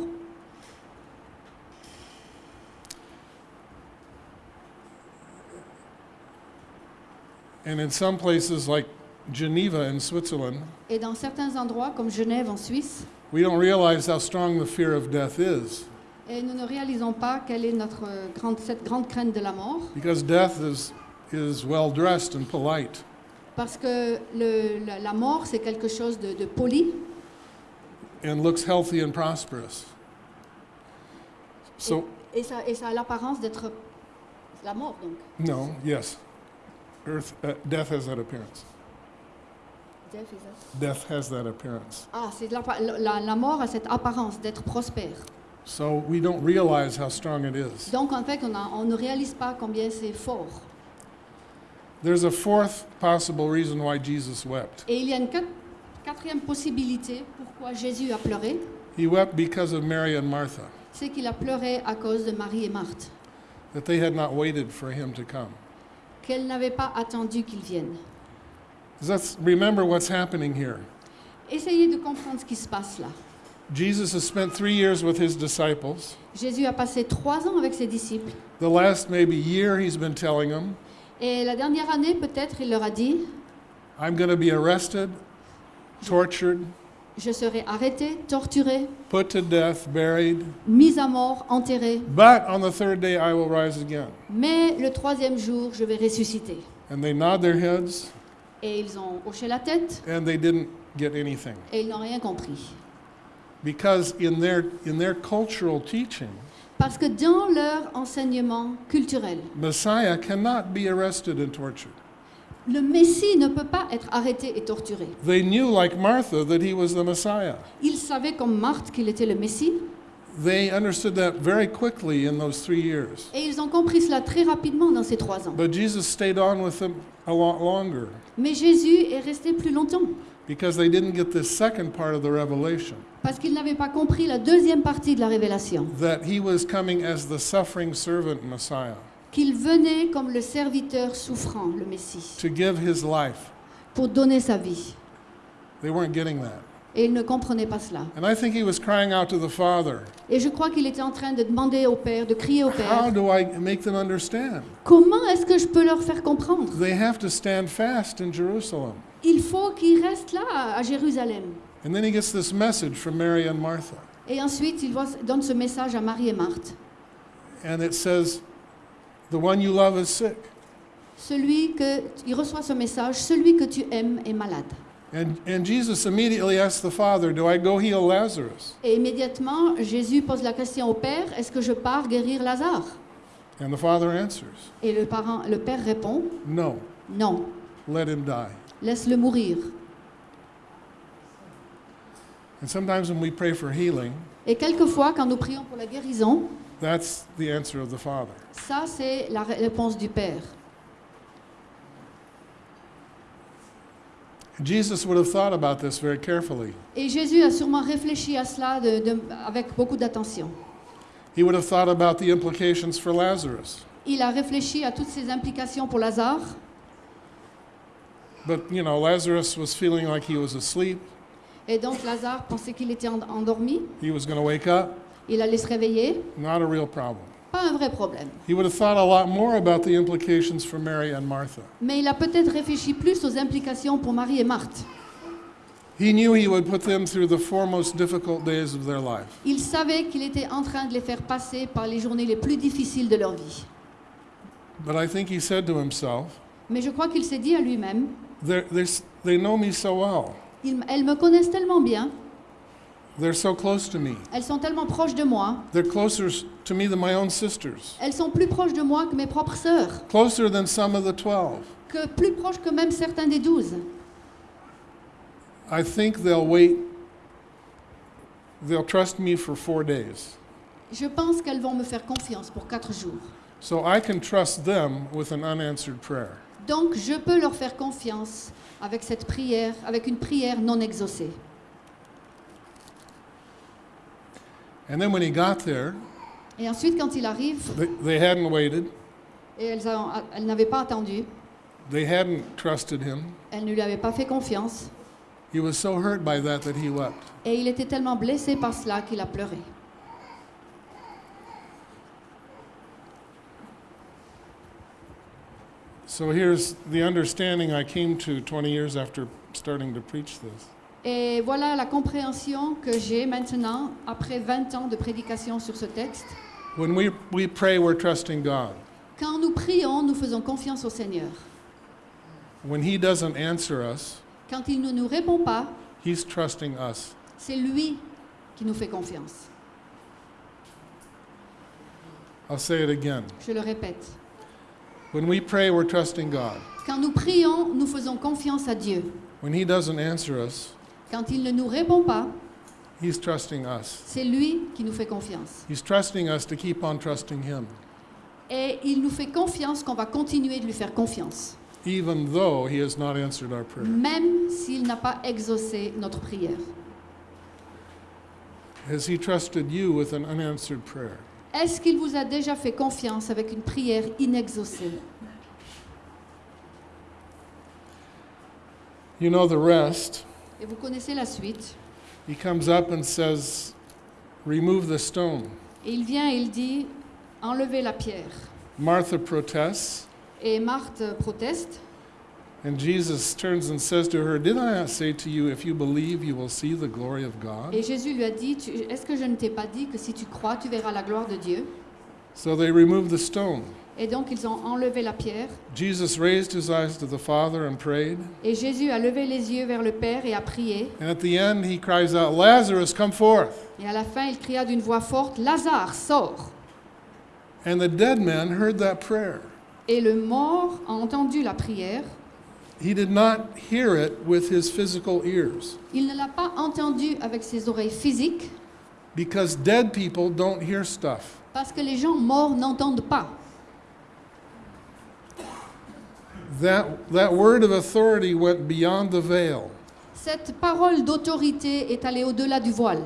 And in some places like Geneva in Switzerland, Et dans certains endroits comme Genève en Suisse, we don't realize how strong the fear of death is et nous ne réalisons pas quelle est notre euh, grande, cette grande crainte de la mort, because death is, is well dressed and polite. parce que le- la, la mort c'est quelque chose de, de poli and looks healthy and prosperous. So, et ça, et ça a l'apparence d'être la mort donc. no, yes. Earth, uh, death has that appearance. Death has that appearance. Ah, c'est l'appa- la, la mort a cette apparence d'être prospère. So we don't realize how strong it is. Donc en fait, on, a- on ne réalise pas combien c'est fort. There's a fourth possible reason why Jesus wept. Et il y a une quatrième possibilité pourquoi Jésus a pleuré, He wept because of Mary and Martha, c'est qu'il a pleuré à cause de Marie et Marthe, that they had not waited for him to come. Qu'elles n'avaient pas attendu qu'il vienne. Let's remember what's happening here. Essayez de comprendre ce qui se passe là. Jesus has spent three years with his disciples. Jésus a passé trois ans avec ses disciples. The last maybe year, he's been telling them, Et la dernière année, peut-être, il leur a dit, I'm going to be arrested, tortured, je serai arrêté, torturé, put to death, buried, mis à mort, enterré. but on the third day I will rise again. Mais le troisième jour, je vais ressusciter. And they nod their heads, Et ils ont hoché la tête and they didn't get anything. et ils n'ont rien compris. Because in their, in their cultural teaching, Parce que dans leur enseignement culturel, Messiah cannot be arrested and tortured. Le Messie ne peut pas être arrêté et torturé. They knew, like Martha, that he was the Messiah. Ils savaient comme Marthe qu'il était le Messie, They understood that very quickly in those three years. Et ils ont compris cela très rapidement dans ces trois ans. But Jesus stayed on with them a lot longer Mais Jésus est resté plus longtemps because they didn't get the second part of the revelation parce qu'ils n'avaient pas compris la deuxième partie de la révélation, that he was coming as the suffering servant Messiah qu'il venait comme le serviteur souffrant, le Messie, to give his life. pour donner sa vie. They weren't getting that. Et ils ne comprenaient pas cela. And I think he was crying out to the Father, Et je crois qu'il était en train de demander au Père, de crier au How Père, do I make them understand? comment est-ce que je peux leur faire comprendre? They have to stand fast in Jerusalem. Il faut qu'ils restent là, à Jérusalem. And then he gets this message from Mary and Martha. Et ensuite, il donne ce message à Marie et Marthe. And it says, The one you love is sick. Celui que, il reçoit ce message, celui que tu aimes est malade. And, and Jesus immediately asks the Father, Do I go heal Lazarus? Et immédiatement, Jésus pose la question au Père, est-ce que je pars guérir Lazare? And the Father answers, Et le, parent, le Père répond, No, non, let him die. laisse-le mourir. And sometimes when we pray for healing, Et quelquefois, quand nous prions pour la guérison, that's the answer of the Father. ça, c'est la ré- réponse du Père. Jesus would have thought about this very carefully. Et Jésus a sûrement réfléchi à cela de- de- avec beaucoup d'attention. He would have thought about the implications for Lazarus. Il a réfléchi à toutes ces implications pour Lazare, But, you know, Lazarus was feeling like he was asleep. et donc Lazare pensait qu'il était en- endormi, He was going to wake up. Il allait se réveiller, Not a real problem. pas un vrai problème. He would have thought a lot more about the implications for Mary and Martha. Mais il a peut-être réfléchi plus aux implications pour Marie et Marthe. He knew he would put them through the four most difficult days of their life. Il savait qu'il était en train de les faire passer par les journées les plus difficiles de leur vie. But I think he said to himself, Mais je crois qu'il s'est dit à lui-même, they're, they're, s- they know me so well. Ils- elles me connaissent tellement bien, They're so close to me. elles sont tellement proches de moi, They're closer to me than my own sisters, elles sont plus proches de moi que mes propres sœurs, closer than some of the 12. que plus proches que même certains des douze. I think they'll wait, they'll trust me for four days. Je pense qu'elles vont me faire confiance pour quatre jours. So I can trust them with an unanswered prayer. Donc je peux leur faire confiance avec cette prière, avec une prière non exaucée. And then when he got there, Et ensuite, quand il arrive, they, they hadn't waited, et elles, ont- elles n'avaient pas attendu, they hadn't trusted him. elles ne lui avaient pas fait confiance, He was so hurt by that that he wept. et il était tellement blessé par cela qu'il a pleuré. So here's the understanding I came to 20 years after starting to preach this. Et voilà la compréhension que j'ai maintenant, après 20 ans de prédication sur ce texte. When we, we pray, we're trusting God. Quand nous prions, nous faisons confiance au Seigneur. When He doesn't answer us, Quand il ne nous répond pas, He's trusting us. c'est lui qui nous fait confiance. I'll say it again. Je le répète. When we pray, we're trusting God. Quand nous prions, nous faisons confiance à Dieu. When He doesn't answer us, Quand il ne nous répond pas, He's trusting us. c'est lui qui nous fait confiance. He's trusting us to keep on trusting Him, Et il nous fait confiance qu'on va continuer de lui faire confiance, even though He has not answered our prayer. même s'il n'a pas exaucé notre prière. Has He trusted you with an unanswered prayer? Est-ce qu'il vous a déjà fait confiance avec une prière inexaucée? You know the rest. Et vous connaissez la suite. He comes up and says, Remove the stone. Et il vient et il dit, enlevez la pierre. Martha protests, Et Marthe proteste. and Jesus turns and says to her, Did I not say to you, if you believe, you will see the glory of God? Et Jésus lui a dit, est-ce que je ne t'ai pas dit que si tu crois, tu verras la gloire de Dieu? So they remove the stone. Et donc ils ont enlevé la pierre. Jesus raised his eyes to the Father and prayed. Et Jésus a levé les yeux vers le Père et a prié. And at the end, he cries out, Lazarus, come forth. Et à la fin, il cria d'une voix forte, Lazare, sors And the dead man heard that prayer. Et le mort a entendu la prière. He did not hear it with his physical ears, Il ne l'a pas entendu avec ses oreilles physiques, Because dead people don't hear stuff. Parce que les gens morts n'entendent pas. That, that word of authority went beyond the veil. Cette parole d'autorité est allée au-delà du voile,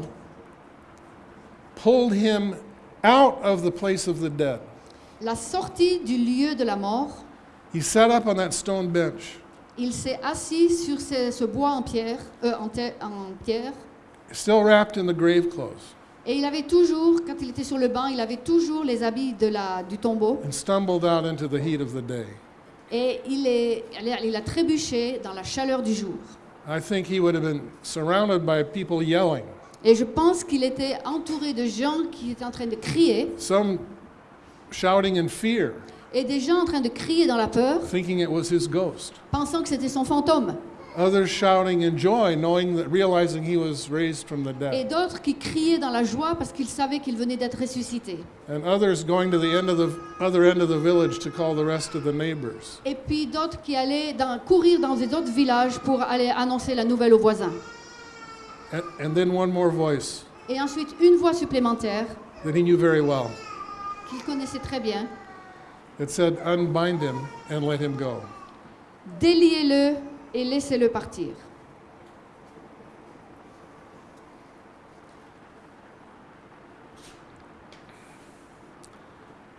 pulled him out of the place of the dead. la sortie du lieu de la mort. He sat up on that stone bench, Il s'est assis sur ce, ce bois en pierre, euh, en, pierre, still wrapped in the grave clothes, et il avait toujours, quand il était sur le banc, il avait toujours les habits de la, du tombeau, and stumbled out into the heat of the day. Et il, est, il a trébuché dans la chaleur du jour. I think he would have been surrounded by people yelling, Et je pense qu'il était entouré de gens qui étaient en train de crier, some shouting in fear, et des gens en train de crier dans la peur, thinking it was his ghost. pensant que c'était son fantôme, Others shouting in joy, knowing that, realizing he was raised from the et dead. d'autres qui criaient dans la joie parce qu'ils savaient qu'il venait d'être ressuscité. And others going to the end of the other end of the village to call the rest of the neighbors. Et puis d'autres qui allaient dans- courir dans les autres villages pour aller annoncer la nouvelle aux voisins. And, and then one more voice Et ensuite, une voix supplémentaire that he knew very well. qu'il connaissait très bien. It said, Unbind him and let him go. Déliez-le et laissez-le partir.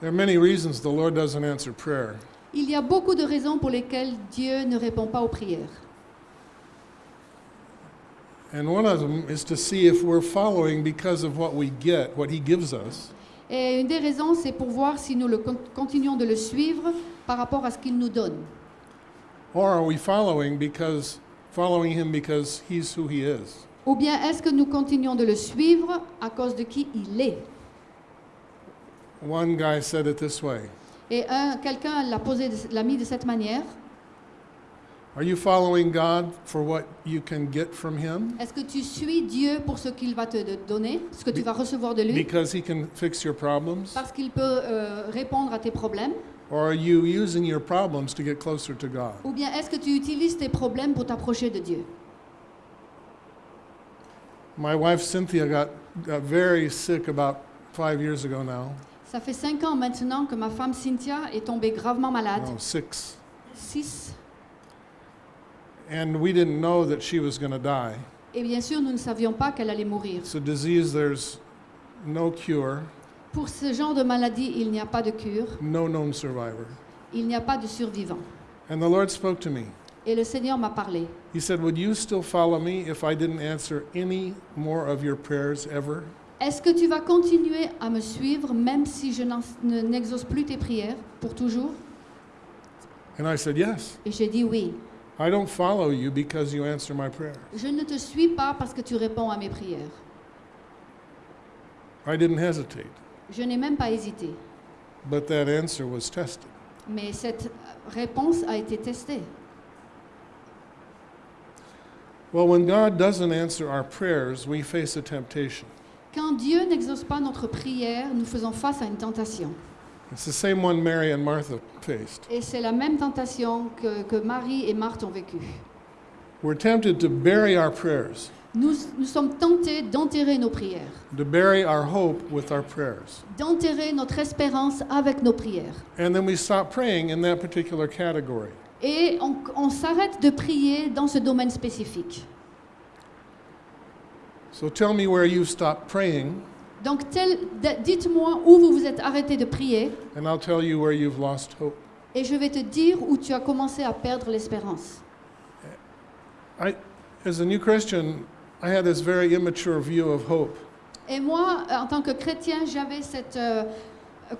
There are many reasons the Lord doesn't answer prayer. Il y a beaucoup de raisons pour lesquelles Dieu ne répond pas aux prières. And one of them is to see if we're following because of what we get, what he gives us, Et une des raisons, c'est pour voir si nous le con- continuons de le suivre par rapport à ce qu'il nous donne. Or are we following because following him because he's who he is? Ou bien est-ce que nous continuons de le suivre à cause de qui il est? One guy said it this way. Et un, quelqu'un l'a posé, l'a mis de cette manière. Are you following God for what you can get from him? Est-ce que tu suis Dieu pour ce qu'il va te donner, ce que tu vas recevoir de lui, because he can fix your problems? Parce qu'il peut euh, répondre à tes problèmes? Or are you using your problems to get closer to God? Ou bien est-ce que tu utilises tes problèmes pour t'approcher de Dieu? My wife Cynthia got, got very sick about 5 years ago now. Ça fait cinq ans maintenant que ma femme Cynthia est tombée gravement malade. No, 6. Six. And we didn't know that she was going to die. Et bien sûr, nous ne savions pas qu'elle allait mourir. It's a disease there's no cure, Pour ce genre de maladie, il n'y a pas de cure, no known survivor. il n'y a pas de survivant. And the Lord spoke to me. Et le Seigneur m'a parlé. He said, Would you still follow me if I didn't answer any more of your prayers ever? Est-ce que tu vas continuer à me suivre même si je n'exauce plus tes prières pour toujours? And I said, Yes. Et j'ai dit oui. I don't follow you because you answer my prayers. Je ne te suis pas parce que tu réponds à mes prières. I didn't hesitate, Je n'ai même pas hésité. but that answer was tested. Mais cette réponse a été testée. Well, when God doesn't answer our prayers, we face a temptation. Quand Dieu n'exauce pas notre prière, nous faisons face à une tentation. It's the same one Mary and Martha faced. Et c'est la même tentation que, que Marie et Marthe ont vécue. We're tempted to bury our prayers, Nous, nous sommes tentés d'enterrer nos prières, to bury our hope with our prayers. d'enterrer notre espérance avec nos prières. And then we stop praying in that particular category. Et on, on s'arrête de prier dans ce domaine spécifique. So tell me where you've stopped praying, Donc, dites-moi où vous vous êtes arrêté de prier, and I'll tell you where you've lost hope. et je vais te dire où tu as commencé à perdre l'espérance. As a new Christian, I had this very immature view of hope. Et moi, euh, en tant que chrétien, j'avais cette euh,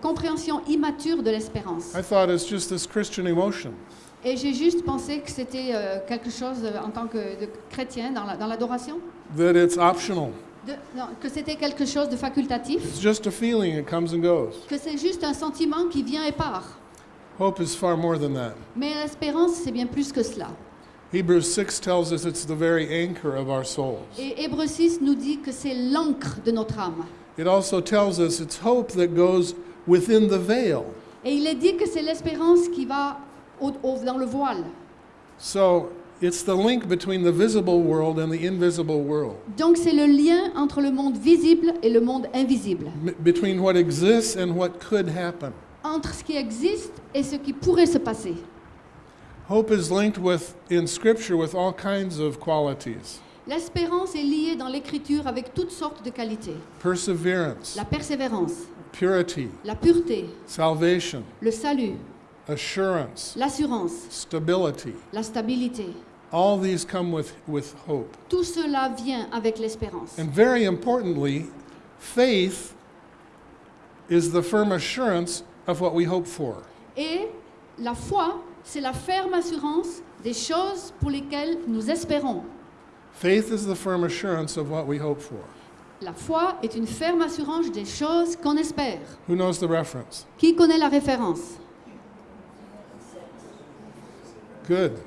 compréhension immature de l'espérance. I thought it's just this Christian emotion. Et j'ai juste pensé que c'était euh, quelque chose euh, en tant que de chrétien dans la- dans l'adoration, that it's optional. de- non, que c'était quelque chose de facultatif, It's just a feeling, it comes and goes. que c'est juste un sentiment qui vient et part. Hope is far more than that. Mais l'espérance, c'est bien plus que cela. Hebrews 6 tells us it's the very anchor of our souls. Et Hébreu 6 nous dit que c'est l'encre de notre âme. It also tells us it's hope that goes within the veil. Et il est dit que c'est l'espérance qui va au- au- dans le voile. So It's the link between the visible world and the invisible world, Donc c'est le lien entre le monde visible et le monde invisible, m- between what exists and what could happen. entre ce qui existe et ce qui pourrait se passer. Hope is linked with in scripture with all kinds of qualities. L'espérance est liée dans l'écriture avec toutes sortes de qualités. Perseverance, La persévérance, purity, la pureté, salvation, le salut, assurance, l'assurance, stability. la stabilité. All these come with, with hope. Tout cela vient avec l'espérance. And very importantly, faith is the firm assurance of what we hope for. Et la foi, c'est la ferme assurance des choses pour lesquelles nous espérons. Faith is the firm assurance of what we hope for. La foi est une ferme assurance des choses qu'on espère. Who knows the reference? Qui connaît la référence? Good.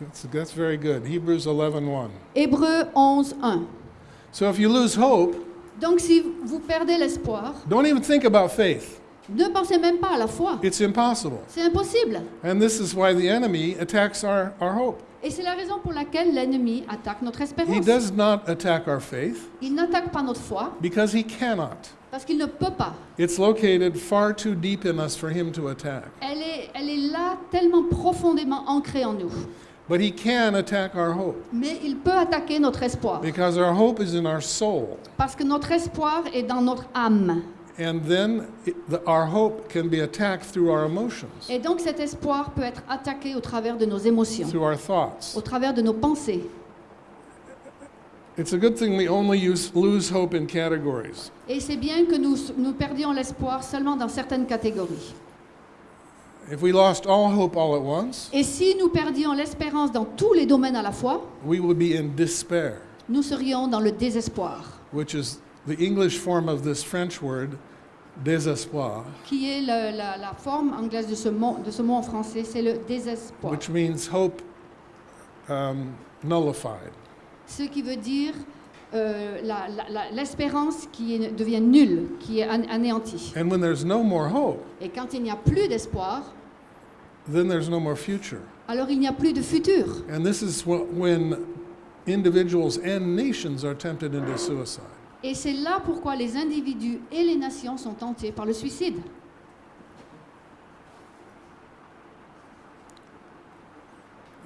That's, that's very good. Hebrews 11:1. Hébreu 11, 1. So if you lose hope, Donc si vous perdez l'espoir, don't even think about faith. Ne pensez même pas à la foi. It's impossible. C'est impossible. And this is why the enemy attacks our, our hope. Et c'est la raison pour laquelle l'ennemi attaque notre He espérance. does not attack our faith Il n'attaque pas notre foi because he cannot. parce qu'il ne peut pas. It's located far too deep in us for him to attack. Elle est, elle est là tellement profondément ancrée en nous. But he can attack our hope Mais il peut attaquer notre espoir because our hope is in our soul. parce que notre espoir est dans notre âme. And then it, the, our hope can be attacked through our emotions, Et donc cet espoir peut être attaqué au travers de nos émotions, through our thoughts. au travers de nos pensées. It's a good thing we only use, lose hope in categories. Et c'est bien que nous, nous perdions l'espoir seulement dans certaines catégories. If we lost all hope all at once, Et si nous perdions l'espérance dans tous les domaines à la fois, we would be in despair, nous serions dans le désespoir, which is the English form of this French word, désespoir, qui est le- la, la forme anglaise de ce mot, de ce mot en français, c'est le désespoir. which means hope um, nullified. Ce qui veut dire euh, la- la- la- l'espérance qui est- devient nulle, qui est an- anéantie. And when there's no more hope, Et quand il n'y a plus d'espoir, then there's no more future. alors il n'y a plus de futur. And this is wh- when individuals and nations are tempted into suicide. Et c'est là pourquoi les individus et les nations sont tentés par le suicide.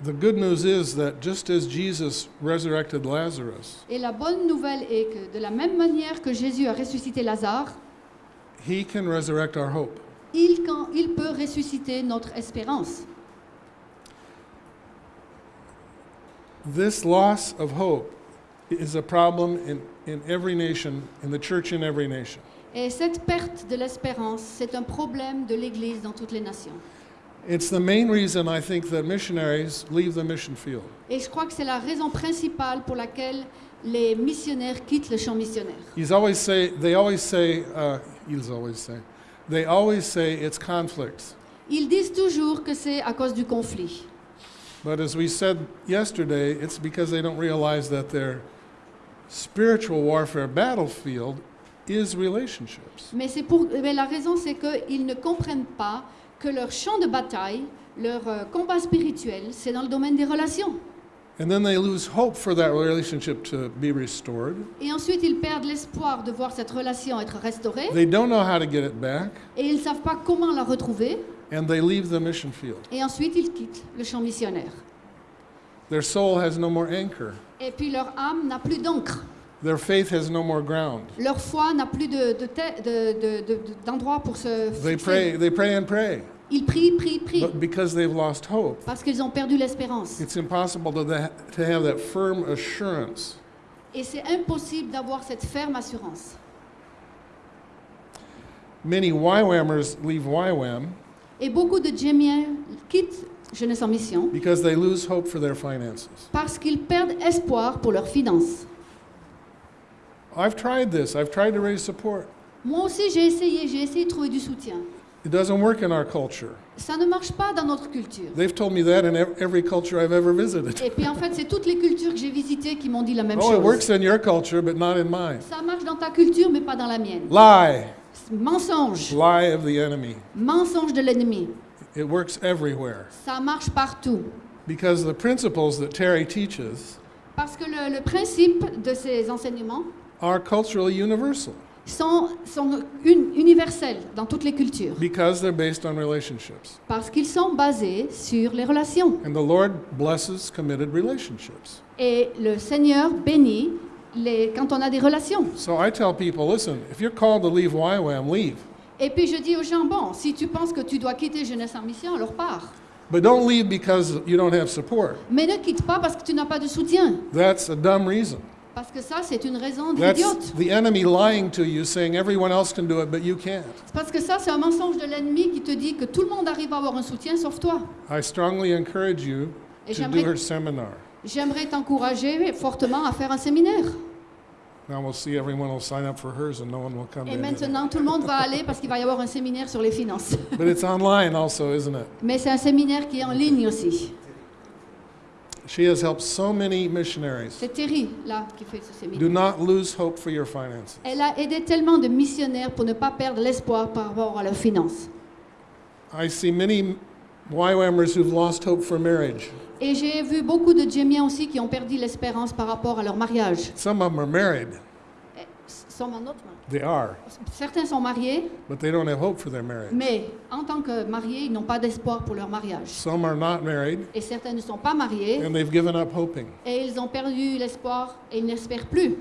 The good news is that just as Jesus resurrected Lazarus, Et la bonne nouvelle est que de la même manière que Jésus a ressuscité Lazare, he can resurrect our hope. il, quand, il peut ressusciter notre espérance. This loss of hope is a problem in, in every nation, in the church in every nation. Et cette perte de l'espérance, c'est un problème de l'Église dans toutes les nations. It's the main reason I think that missionaries leave the mission field. Et je crois que c'est la raison principale pour laquelle les missionnaires quittent le champ missionnaire. He's always say, they always say, uh, he's always say, they always say it's conflicts. Ils disent toujours que c'est à cause du conflit. But as we said yesterday, it's because they don't realize that their spiritual warfare battlefield is relationships. Mais, c'est pour, mais la raison, c'est qu'ils ne comprennent pas que leur champ de bataille, leur euh, combat spirituel, c'est dans le domaine des relations. And then they lose hope for that relationship to be restored. Et ensuite, ils perdent l'espoir de voir cette relation être restaurée. They don't know how to get it back, Et ils ne savent pas comment la retrouver. and they leave the mission field. Et ensuite, ils quittent le champ missionnaire. Their soul has no more anchor. Et puis, leur âme n'a plus d'encre. Their faith has no more ground. Leur foi n'a plus de- de te- de- de- de- d'endroit pour se They pray, they pray and pray. Ils prient, prient, prient. But because they've lost hope, Parce qu'ils ont perdu l'espérance. it's impossible to, to have that firm assurance. Et c'est impossible d'avoir cette ferme assurance. Many YWAMers leave YWAM Et beaucoup de Jémiens quittent Jeunesse en Mission because they lose hope for their finances. parce qu'ils perdent espoir pour leurs finances. I've tried this. I've tried to raise support. Moi aussi, j'ai essayé, j'ai essayé de trouver du soutien. It doesn't work in our culture. Ça ne marche pas dans notre culture. They've told me that in ev- every culture I've ever visited. Et puis en fait, c'est toutes les cultures que j'ai visitées qui m'ont dit la même Oh, it chose. works in your culture, but not in mine. Ça marche dans ta culture, mais pas dans la mienne. Lie. Mensonge. Lie of the enemy. Mensonge de l'ennemi. It works everywhere. Ça marche partout. because the principles that Terry teaches Parce que le, le principe de ces enseignements are culturally universal sont, sont un- universels dans toutes les cultures. because they're based on relationships. Parce qu'ils sont basés sur les relations. And the Lord blesses committed relationships. Et le Seigneur bénit les, quand on a des relations. So I tell people, listen, if you're called to leave YWAM, leave. Et puis je dis aux gens, bon, si tu penses que tu dois quitter Jeunesse en Mission, alors pars. But don't leave because you don't have support. Mais ne quitte pas parce que tu n'as pas de soutien. That's a dumb reason. Parce que ça, c'est une raison That's idiote. the enemy lying to you, saying everyone else can do it, but you can't. C'est Parce que ça, c'est un mensonge de l'ennemi qui te dit que tout le monde arrive à avoir un soutien sauf toi. I strongly encourage you Et to do j'aimerais- her seminar. J'aimerais t'encourager fortement à faire un séminaire. Now we'll see everyone will sign up for hers and no one will come Et to any. maintenant, tout le monde va aller parce qu'il va y avoir un séminaire sur les finances. But it's online also, isn't it? Mais c'est un séminaire qui est en ligne aussi. She has helped so many missionaries. C'est Terry, là, qui fait ce séminaire. Do not lose hope for your finances. Elle a aidé tellement de missionnaires pour ne pas perdre l'espoir par rapport à leurs finances. I see many YWAMers who've lost hope for marriage. Et j'ai vu beaucoup de Djémiens aussi qui ont perdu l'espérance par rapport à leur mariage. Some of them are married. Eh, They are, Certains sont mariés, but they don't have hope for their marriage. mais en tant que mariés, ils n'ont pas d'espoir pour leur mariage. Some are not married Et certains ne sont pas mariés and they've given up hoping. et ils ont perdu l'espoir et ils n'espèrent plus.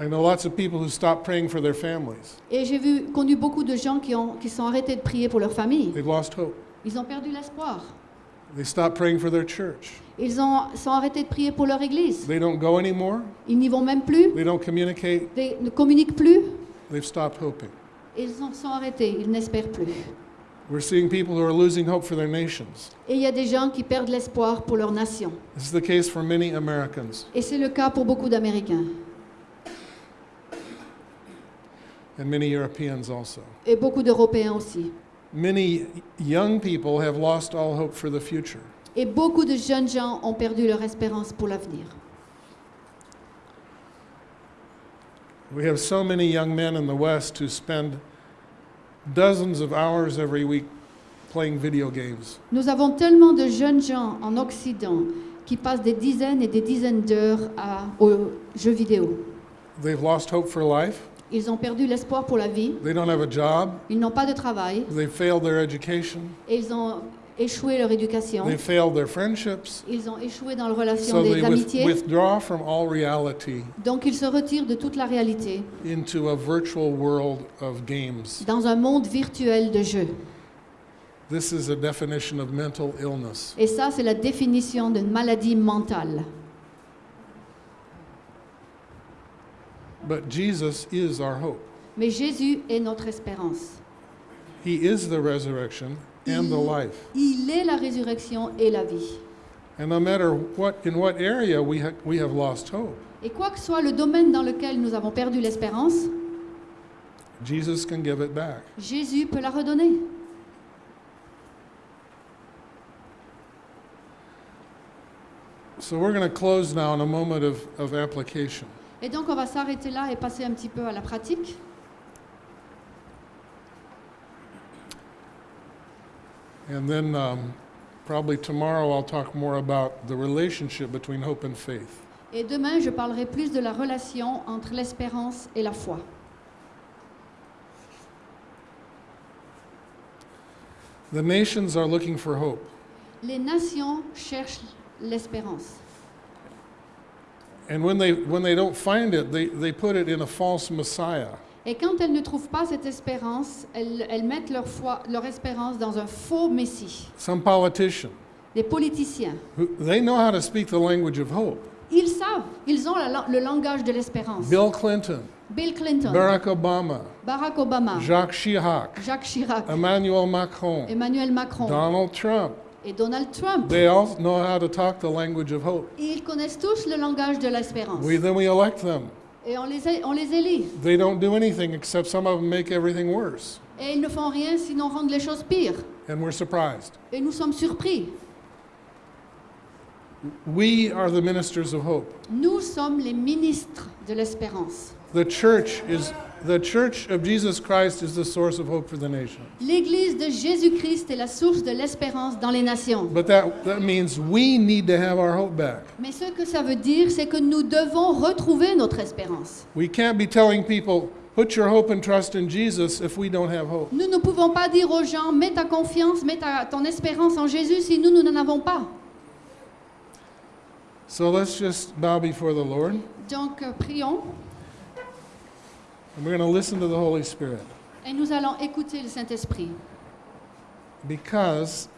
I know lots of people who stop praying for their families. Et j'ai vu, connu beaucoup de gens qui, ont, qui sont arrêtés de prier pour leur famille. They've lost hope. Ils ont perdu l'espoir. They stop praying for their church. Ils ont, sont arrêtés de prier pour leur église. They don't go anymore. Ils n'y vont même plus. They don't communicate. Ils ne communiquent plus. They've stopped hoping. Ils en sont arrêtés. Ils n'espèrent plus. We're seeing people who are losing hope for their nations. Et il y a des gens qui perdent l'espoir pour leur nation. This is the case for many Americans Et c'est le cas pour beaucoup d'Américains and many Europeans also. et beaucoup d'Européens aussi. Many young people have lost all hope for the future. Et beaucoup de jeunes gens ont perdu leur espérance pour l'avenir. We have so many young men in the West who spend dozens of hours every week playing video games. Nous avons tellement de jeunes gens en Occident qui passent des dizaines et des dizaines d'heures aux jeux vidéo. They've lost hope for life. Ils ont perdu l'espoir pour la vie. They don't have a job. Ils n'ont pas de travail. They failed their education. Et ils ont échoué leur éducation. They failed their friendships. Ils ont échoué dans la relation So des amitiés. withdraw from all reality Donc ils se retirent de toute la réalité into a virtual world of games. dans un monde virtuel de jeux. This is a definition of mental illness. Et ça, c'est la définition d'une maladie mentale. But Jesus is our hope. Mais Jésus est notre espérance. He is the resurrection and the life. Il est la résurrection et la vie. And no matter what in what area we ha- we have lost hope, Et quoi que soit le domaine dans lequel nous avons perdu l'espérance, Jesus can give it back. Jésus peut la redonner. So we're going to close now in a moment of, of application. Et donc on va s'arrêter là et passer un petit peu à la pratique. And then um, probably tomorrow I'll talk more about the relationship between hope and faith. Et demain, je parlerai plus de la relation entre l'espérance et la foi. The nations are looking for hope. Les nations cherchent l'espérance. And when they, when they don't find it, they, they put it in a false Messiah. Et quand elles ne trouvent pas cette espérance, elles, elles mettent leur, foi, leur espérance dans un faux Messie. Some politician, Les politiciens, who, they know how to speak the language of hope. ils savent, ils ont la- le langage de l'espérance. Bill Clinton, Bill Clinton, Barack Obama, Barack Obama, Jacques Chirac, Jacques Chirac, Emmanuel Macron, Emmanuel Macron. Donald Trump. Et Donald Trump. They all know how to talk the language of hope. Ils connaissent tous le langage de l'espérance. We, then we elect them. Et on les, on les élit. They don't do anything except some of them make everything worse. Et ils ne font rien sinon rendre les choses pires. And we're surprised. Et nous sommes surpris. We are the ministers of hope. Nous sommes les ministres de l'espérance. The church is, the church of Jesus Christ is the source of hope for the nation. L'Église de Jésus-Christ est la source de l'espérance dans les nations. But that, that means we need to have our hope back. Mais ce que ça veut dire, c'est que nous devons retrouver notre espérance. We can't be telling people, put your hope and trust in Jesus if we don't have hope. Nous ne pouvons pas dire aux gens, mets ta confiance, mets ta- ton espérance en Jésus si nous, nous n'en avons pas. So let's just bow before the Lord Donc, prions and we're going to listen to the Holy Spirit et nous allons écouter le Saint-Esprit. because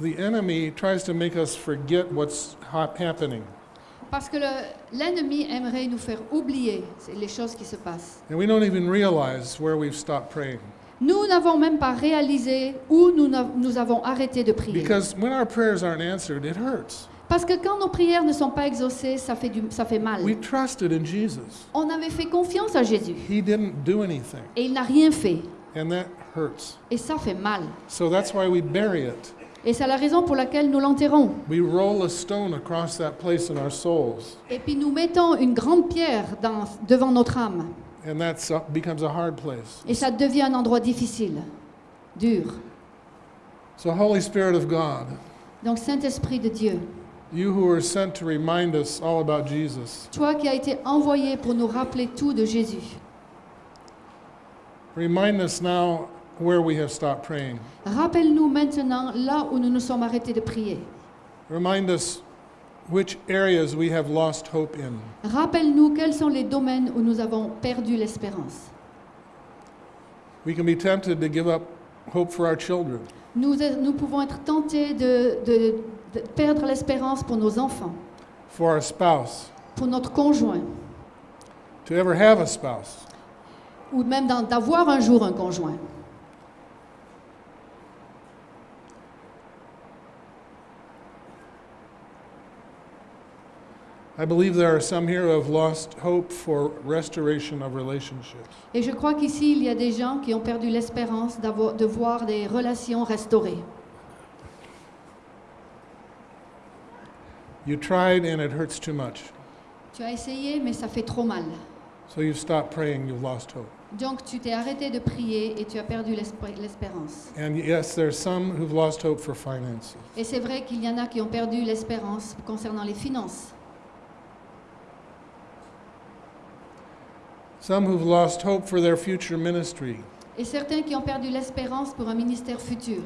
the enemy tries to make us forget what's hap- happening. Parce que le- l'ennemi aimerait nous faire oublier les choses qui se passent. And we don't even realize where we've stopped praying. Nous n'avons même pas réalisé où nous, n'a- nous avons arrêté de prier. Because when our prayers aren't answered, it hurts. Parce que quand nos prières ne sont pas exaucées, ça fait, du, ça fait mal. We trusted in Jesus. On avait fait confiance à Jésus He didn't do anything, et il n'a rien fait. and that hurts. Et ça fait mal. So that's why we bury it. Et c'est la raison pour laquelle nous l'enterrons. Et puis nous mettons une grande pierre dans- devant notre âme. and that becomes a hard place. Et ça devient un endroit difficile, dur. So, Holy Spirit of God, Donc Saint-Esprit de Dieu, you who were sent to remind us all about Jesus, toi qui as été envoyé pour nous rappeler tout de Jésus, remind us now where we have stopped praying. rappelle-nous maintenant là où nous nous sommes arrêtés de prier. Remind us which areas we have lost hope in. Rappelle-nous quels sont les domaines où nous avons perdu l'espérance. We can be tempted to give up hope for our children. Nous, nous pouvons être tentés de, de- de perdre l'espérance pour nos enfants, for our spouse, pour notre conjoint, to ever have a spouse. ou même d'avoir un jour un conjoint. I believe there are some here who have lost hope for restoration of relationships. Et je crois qu'ici, il y a des gens qui ont perdu l'espérance de voir des relations restaurées. You tried and it hurts too much. Tu as essayé, mais ça fait trop mal. So you've stopped praying, you've lost hope. Donc tu t'es arrêté de prier et tu as perdu l'espérance. And yes, there's some who've lost hope for finances. Et c'est vrai qu'il y en a qui ont perdu l'espérance concernant les finances. Some who've lost hope for their future ministry. Et certains qui ont perdu l'espérance pour un ministère futur.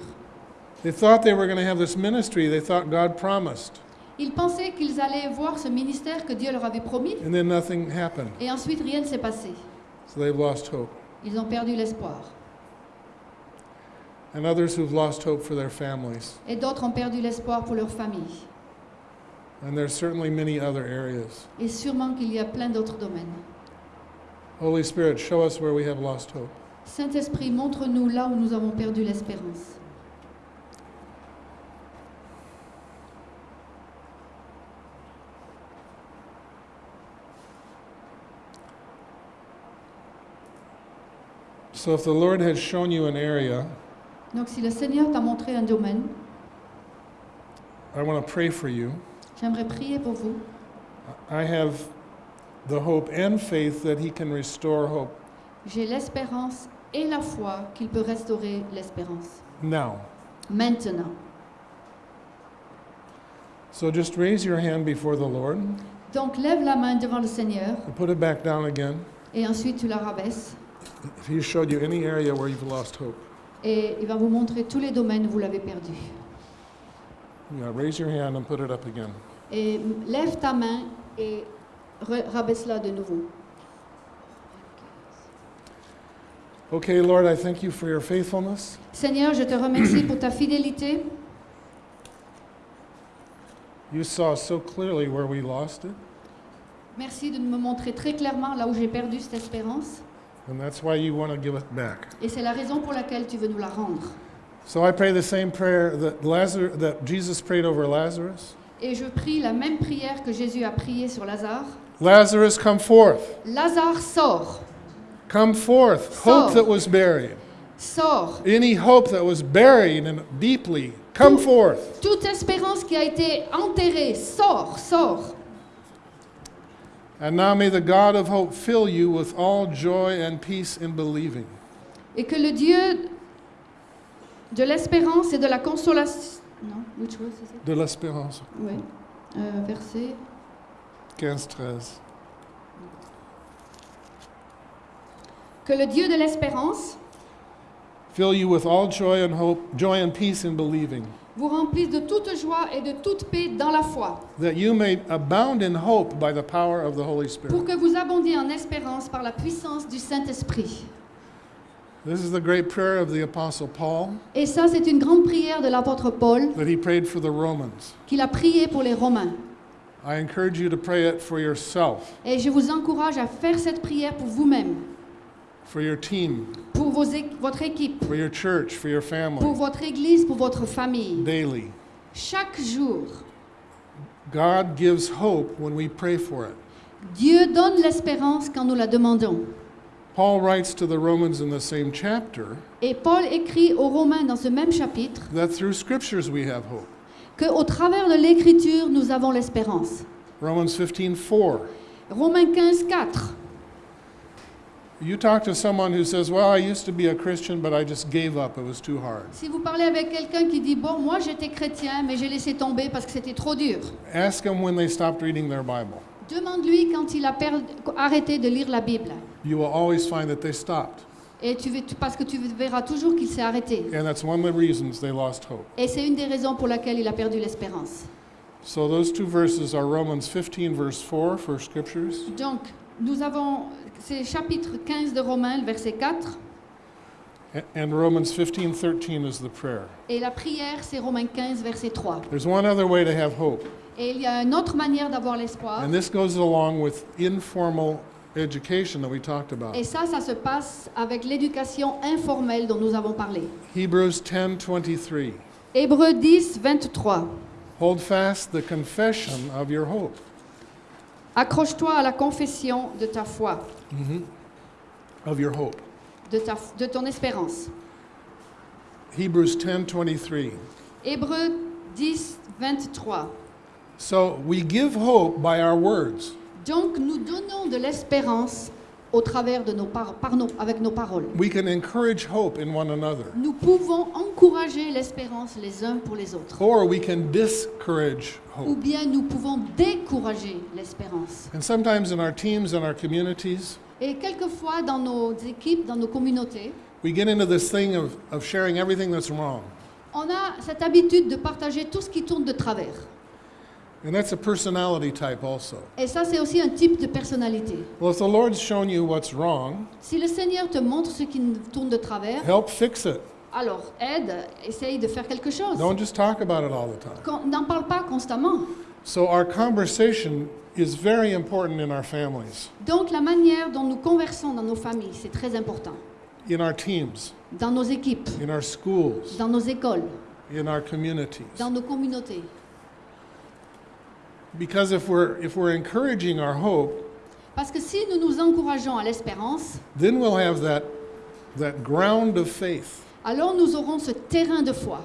They thought they were going to have this ministry they thought God promised, Ils pensaient qu'ils allaient voir ce ministère que Dieu leur avait promis and then nothing happened. et ensuite rien ne s'est passé. So they've lost hope. Ils ont perdu l'espoir. And others who've lost hope for their families. Et d'autres ont perdu l'espoir pour leur famille. And there's certainly many other areas. Et sûrement qu'il y a plein d'autres domaines. Holy Spirit, show us where we have lost hope. Saint-Esprit, montre-nous là où nous avons perdu l'espérance. So if the Lord has shown you an area, Donc si le Seigneur t'a montré un domaine, I want to pray for you. j'aimerais prier pour vous. I have the hope and faith that He can restore hope J'ai l'espérance et la foi qu'il peut restaurer l'espérance. now. Maintenant. So just raise your hand before the Lord Donc lève la main devant le Seigneur and put it back down again. et ensuite tu la rabaisses He showed you any area where you've lost hope, et il va vous montrer tous les domaines où vous l'avez perdu. yeah, raise your hand and put it up again. Et lève ta main et rabaisse-la de nouveau. Okay, Lord, I thank you for your faithfulness. Seigneur, je te remercie pour ta fidélité. You saw so clearly where we lost it, Merci de me montrer très clairement là où j'ai perdu cette espérance. And that's why you want to give it back. Et c'est la raison pour laquelle tu veux nous la rendre. So I pray the same prayer that Lazarus, that Jesus prayed over Lazarus. Et je prie la même prière que Jésus a priée sur Lazare. Lazarus, come forth. Lazare, sors, Come forth. Sors. Hope that was buried. sors. Any hope that was buried and deeply, come forth. Toute espérance qui a été enterrée, sors, sors. And now may the God of hope fill you with all joy and peace in believing. Et que le Dieu de l'espérance et de la consolation... Non, which was? De l'espérance. Oui. Euh, verset... 15-13. Que le Dieu de l'espérance Fill you with all joy and hope, joy and peace in believing, vous remplisse de toute joie et de toute paix dans la foi, that you may abound in hope by the power of the Holy Spirit. pour que vous abondiez en espérance par la puissance du Saint-Esprit. This is the great prayer of the Apostle Paul Et ça, c'est une grande prière de l'apôtre Paul that he prayed for the Romans. qu'il a prié pour les Romains. I encourage you to pray it for yourself, Et je vous encourage à faire cette prière pour vous-même, for your team, pour vos votre équipe, for your church, for your pour family, votre église, pour votre famille. daily. Chaque jour, God gives hope when we pray for it. Dieu donne l'espérance quand nous la demandons. Paul writes to the Romans in the same chapter Et Paul écrit aux Romains dans ce même chapitre that through scriptures we have hope. qu'au travers de l'écriture, nous avons l'espérance. Romans 15:4. Romains 15, 4. You talk to someone who says, "Well, I used to be a Christian, but I just gave up. It was too hard." Si vous parlez avec quelqu'un qui dit Bon, moi j'étais chrétien, mais j'ai laissé tomber parce que c'était trop dur. Ask them when they stopped reading their Bible. Demande-lui quand il a arrêté de lire la Bible. You will always find that they stopped. Et tu, parce que tu verras toujours qu'il s'est arrêté. And that's one of the reasons they lost hope. Et c'est une des raisons pour laquelle il a perdu l'espérance. So those two verses are Romans 15 verse 4 for scriptures Donc, nous avons, c'est chapitre 15 de Romains, le verset 4. a- and Romans 15:13 is the prayer. Et la prière, c'est Romains 15, verset 3. There's one other way to have hope, Et il y a une autre manière d'avoir l'espoir. and this goes along with informal education that we talked about. Et ça, ça se passe avec l'éducation informelle dont nous avons parlé. Hebrews 10:23. Hébreux 10, 23. Hold fast the confession of your hope. Accroche-toi à la confession de ta foi, Of your hope. de, ta, de ton espérance. Hebrews 10:23. Hébreux 10, 23. So we give hope by our words. Donc nous donnons de l'espérance au travers de nos par, par nos- avec nos paroles. We can encourage hope in one another, Nous pouvons encourager l'espérance les uns pour les autres. or we can discourage Ou hope. bien nous pouvons décourager l'espérance. And sometimes in our teams and our communities, Et quelquefois dans nos équipes, dans nos communautés, we get into this thing of, of sharing everything that's wrong. on a cette habitude de partager tout ce qui tourne de travers. And that's a personality type also. Et ça, c'est aussi un type de personnalité. Well, if the Lord's shown you what's wrong, Si le Seigneur te montre ce qui tourne de travers, help fix it. alors aide, essaye de faire quelque chose. Don't just talk about it all the time. N'en parle pas constamment. So our conversation is very important in our families, Donc la manière dont nous conversons dans nos familles, c'est très important. in our teams, Dans nos équipes, in our schools, dans nos écoles, in our communities. dans nos communautés. Because if we're if we're encouraging our hope, Parce que si nous nous encourageons à l'espérance, then we'll have that that ground of faith alors nous aurons ce terrain de foi.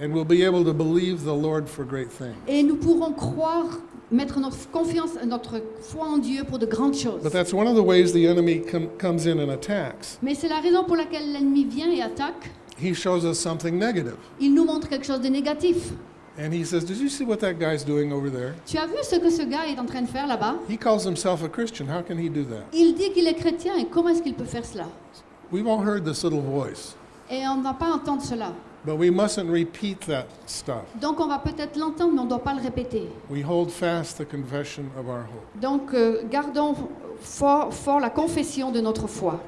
and we'll be able to believe the Lord for great things. Et nous pourrons croire, mettre notre confiance, notre foi en Dieu pour de grandes choses. But that's one of the ways the enemy com- comes in and attacks. Mais c'est la raison pour laquelle l'ennemi vient et attaque. He shows us something negative. Il nous montre quelque chose de négatif. And he says, Did you see what that guy's doing over there? Tu as vu ce que ce gars est en train de faire là-bas? He calls himself a Christian. How can he do that? Il dit qu'il est chrétien et comment est-ce qu'il peut faire cela? We've all heard this little voice, Et on ne va pas entendre cela. but we mustn't repeat that stuff. Donc on va peut-être l'entendre, mais on ne doit pas le répéter. We hold fast the confession of our hope. Donc euh, gardons fort, fort la confession de notre foi.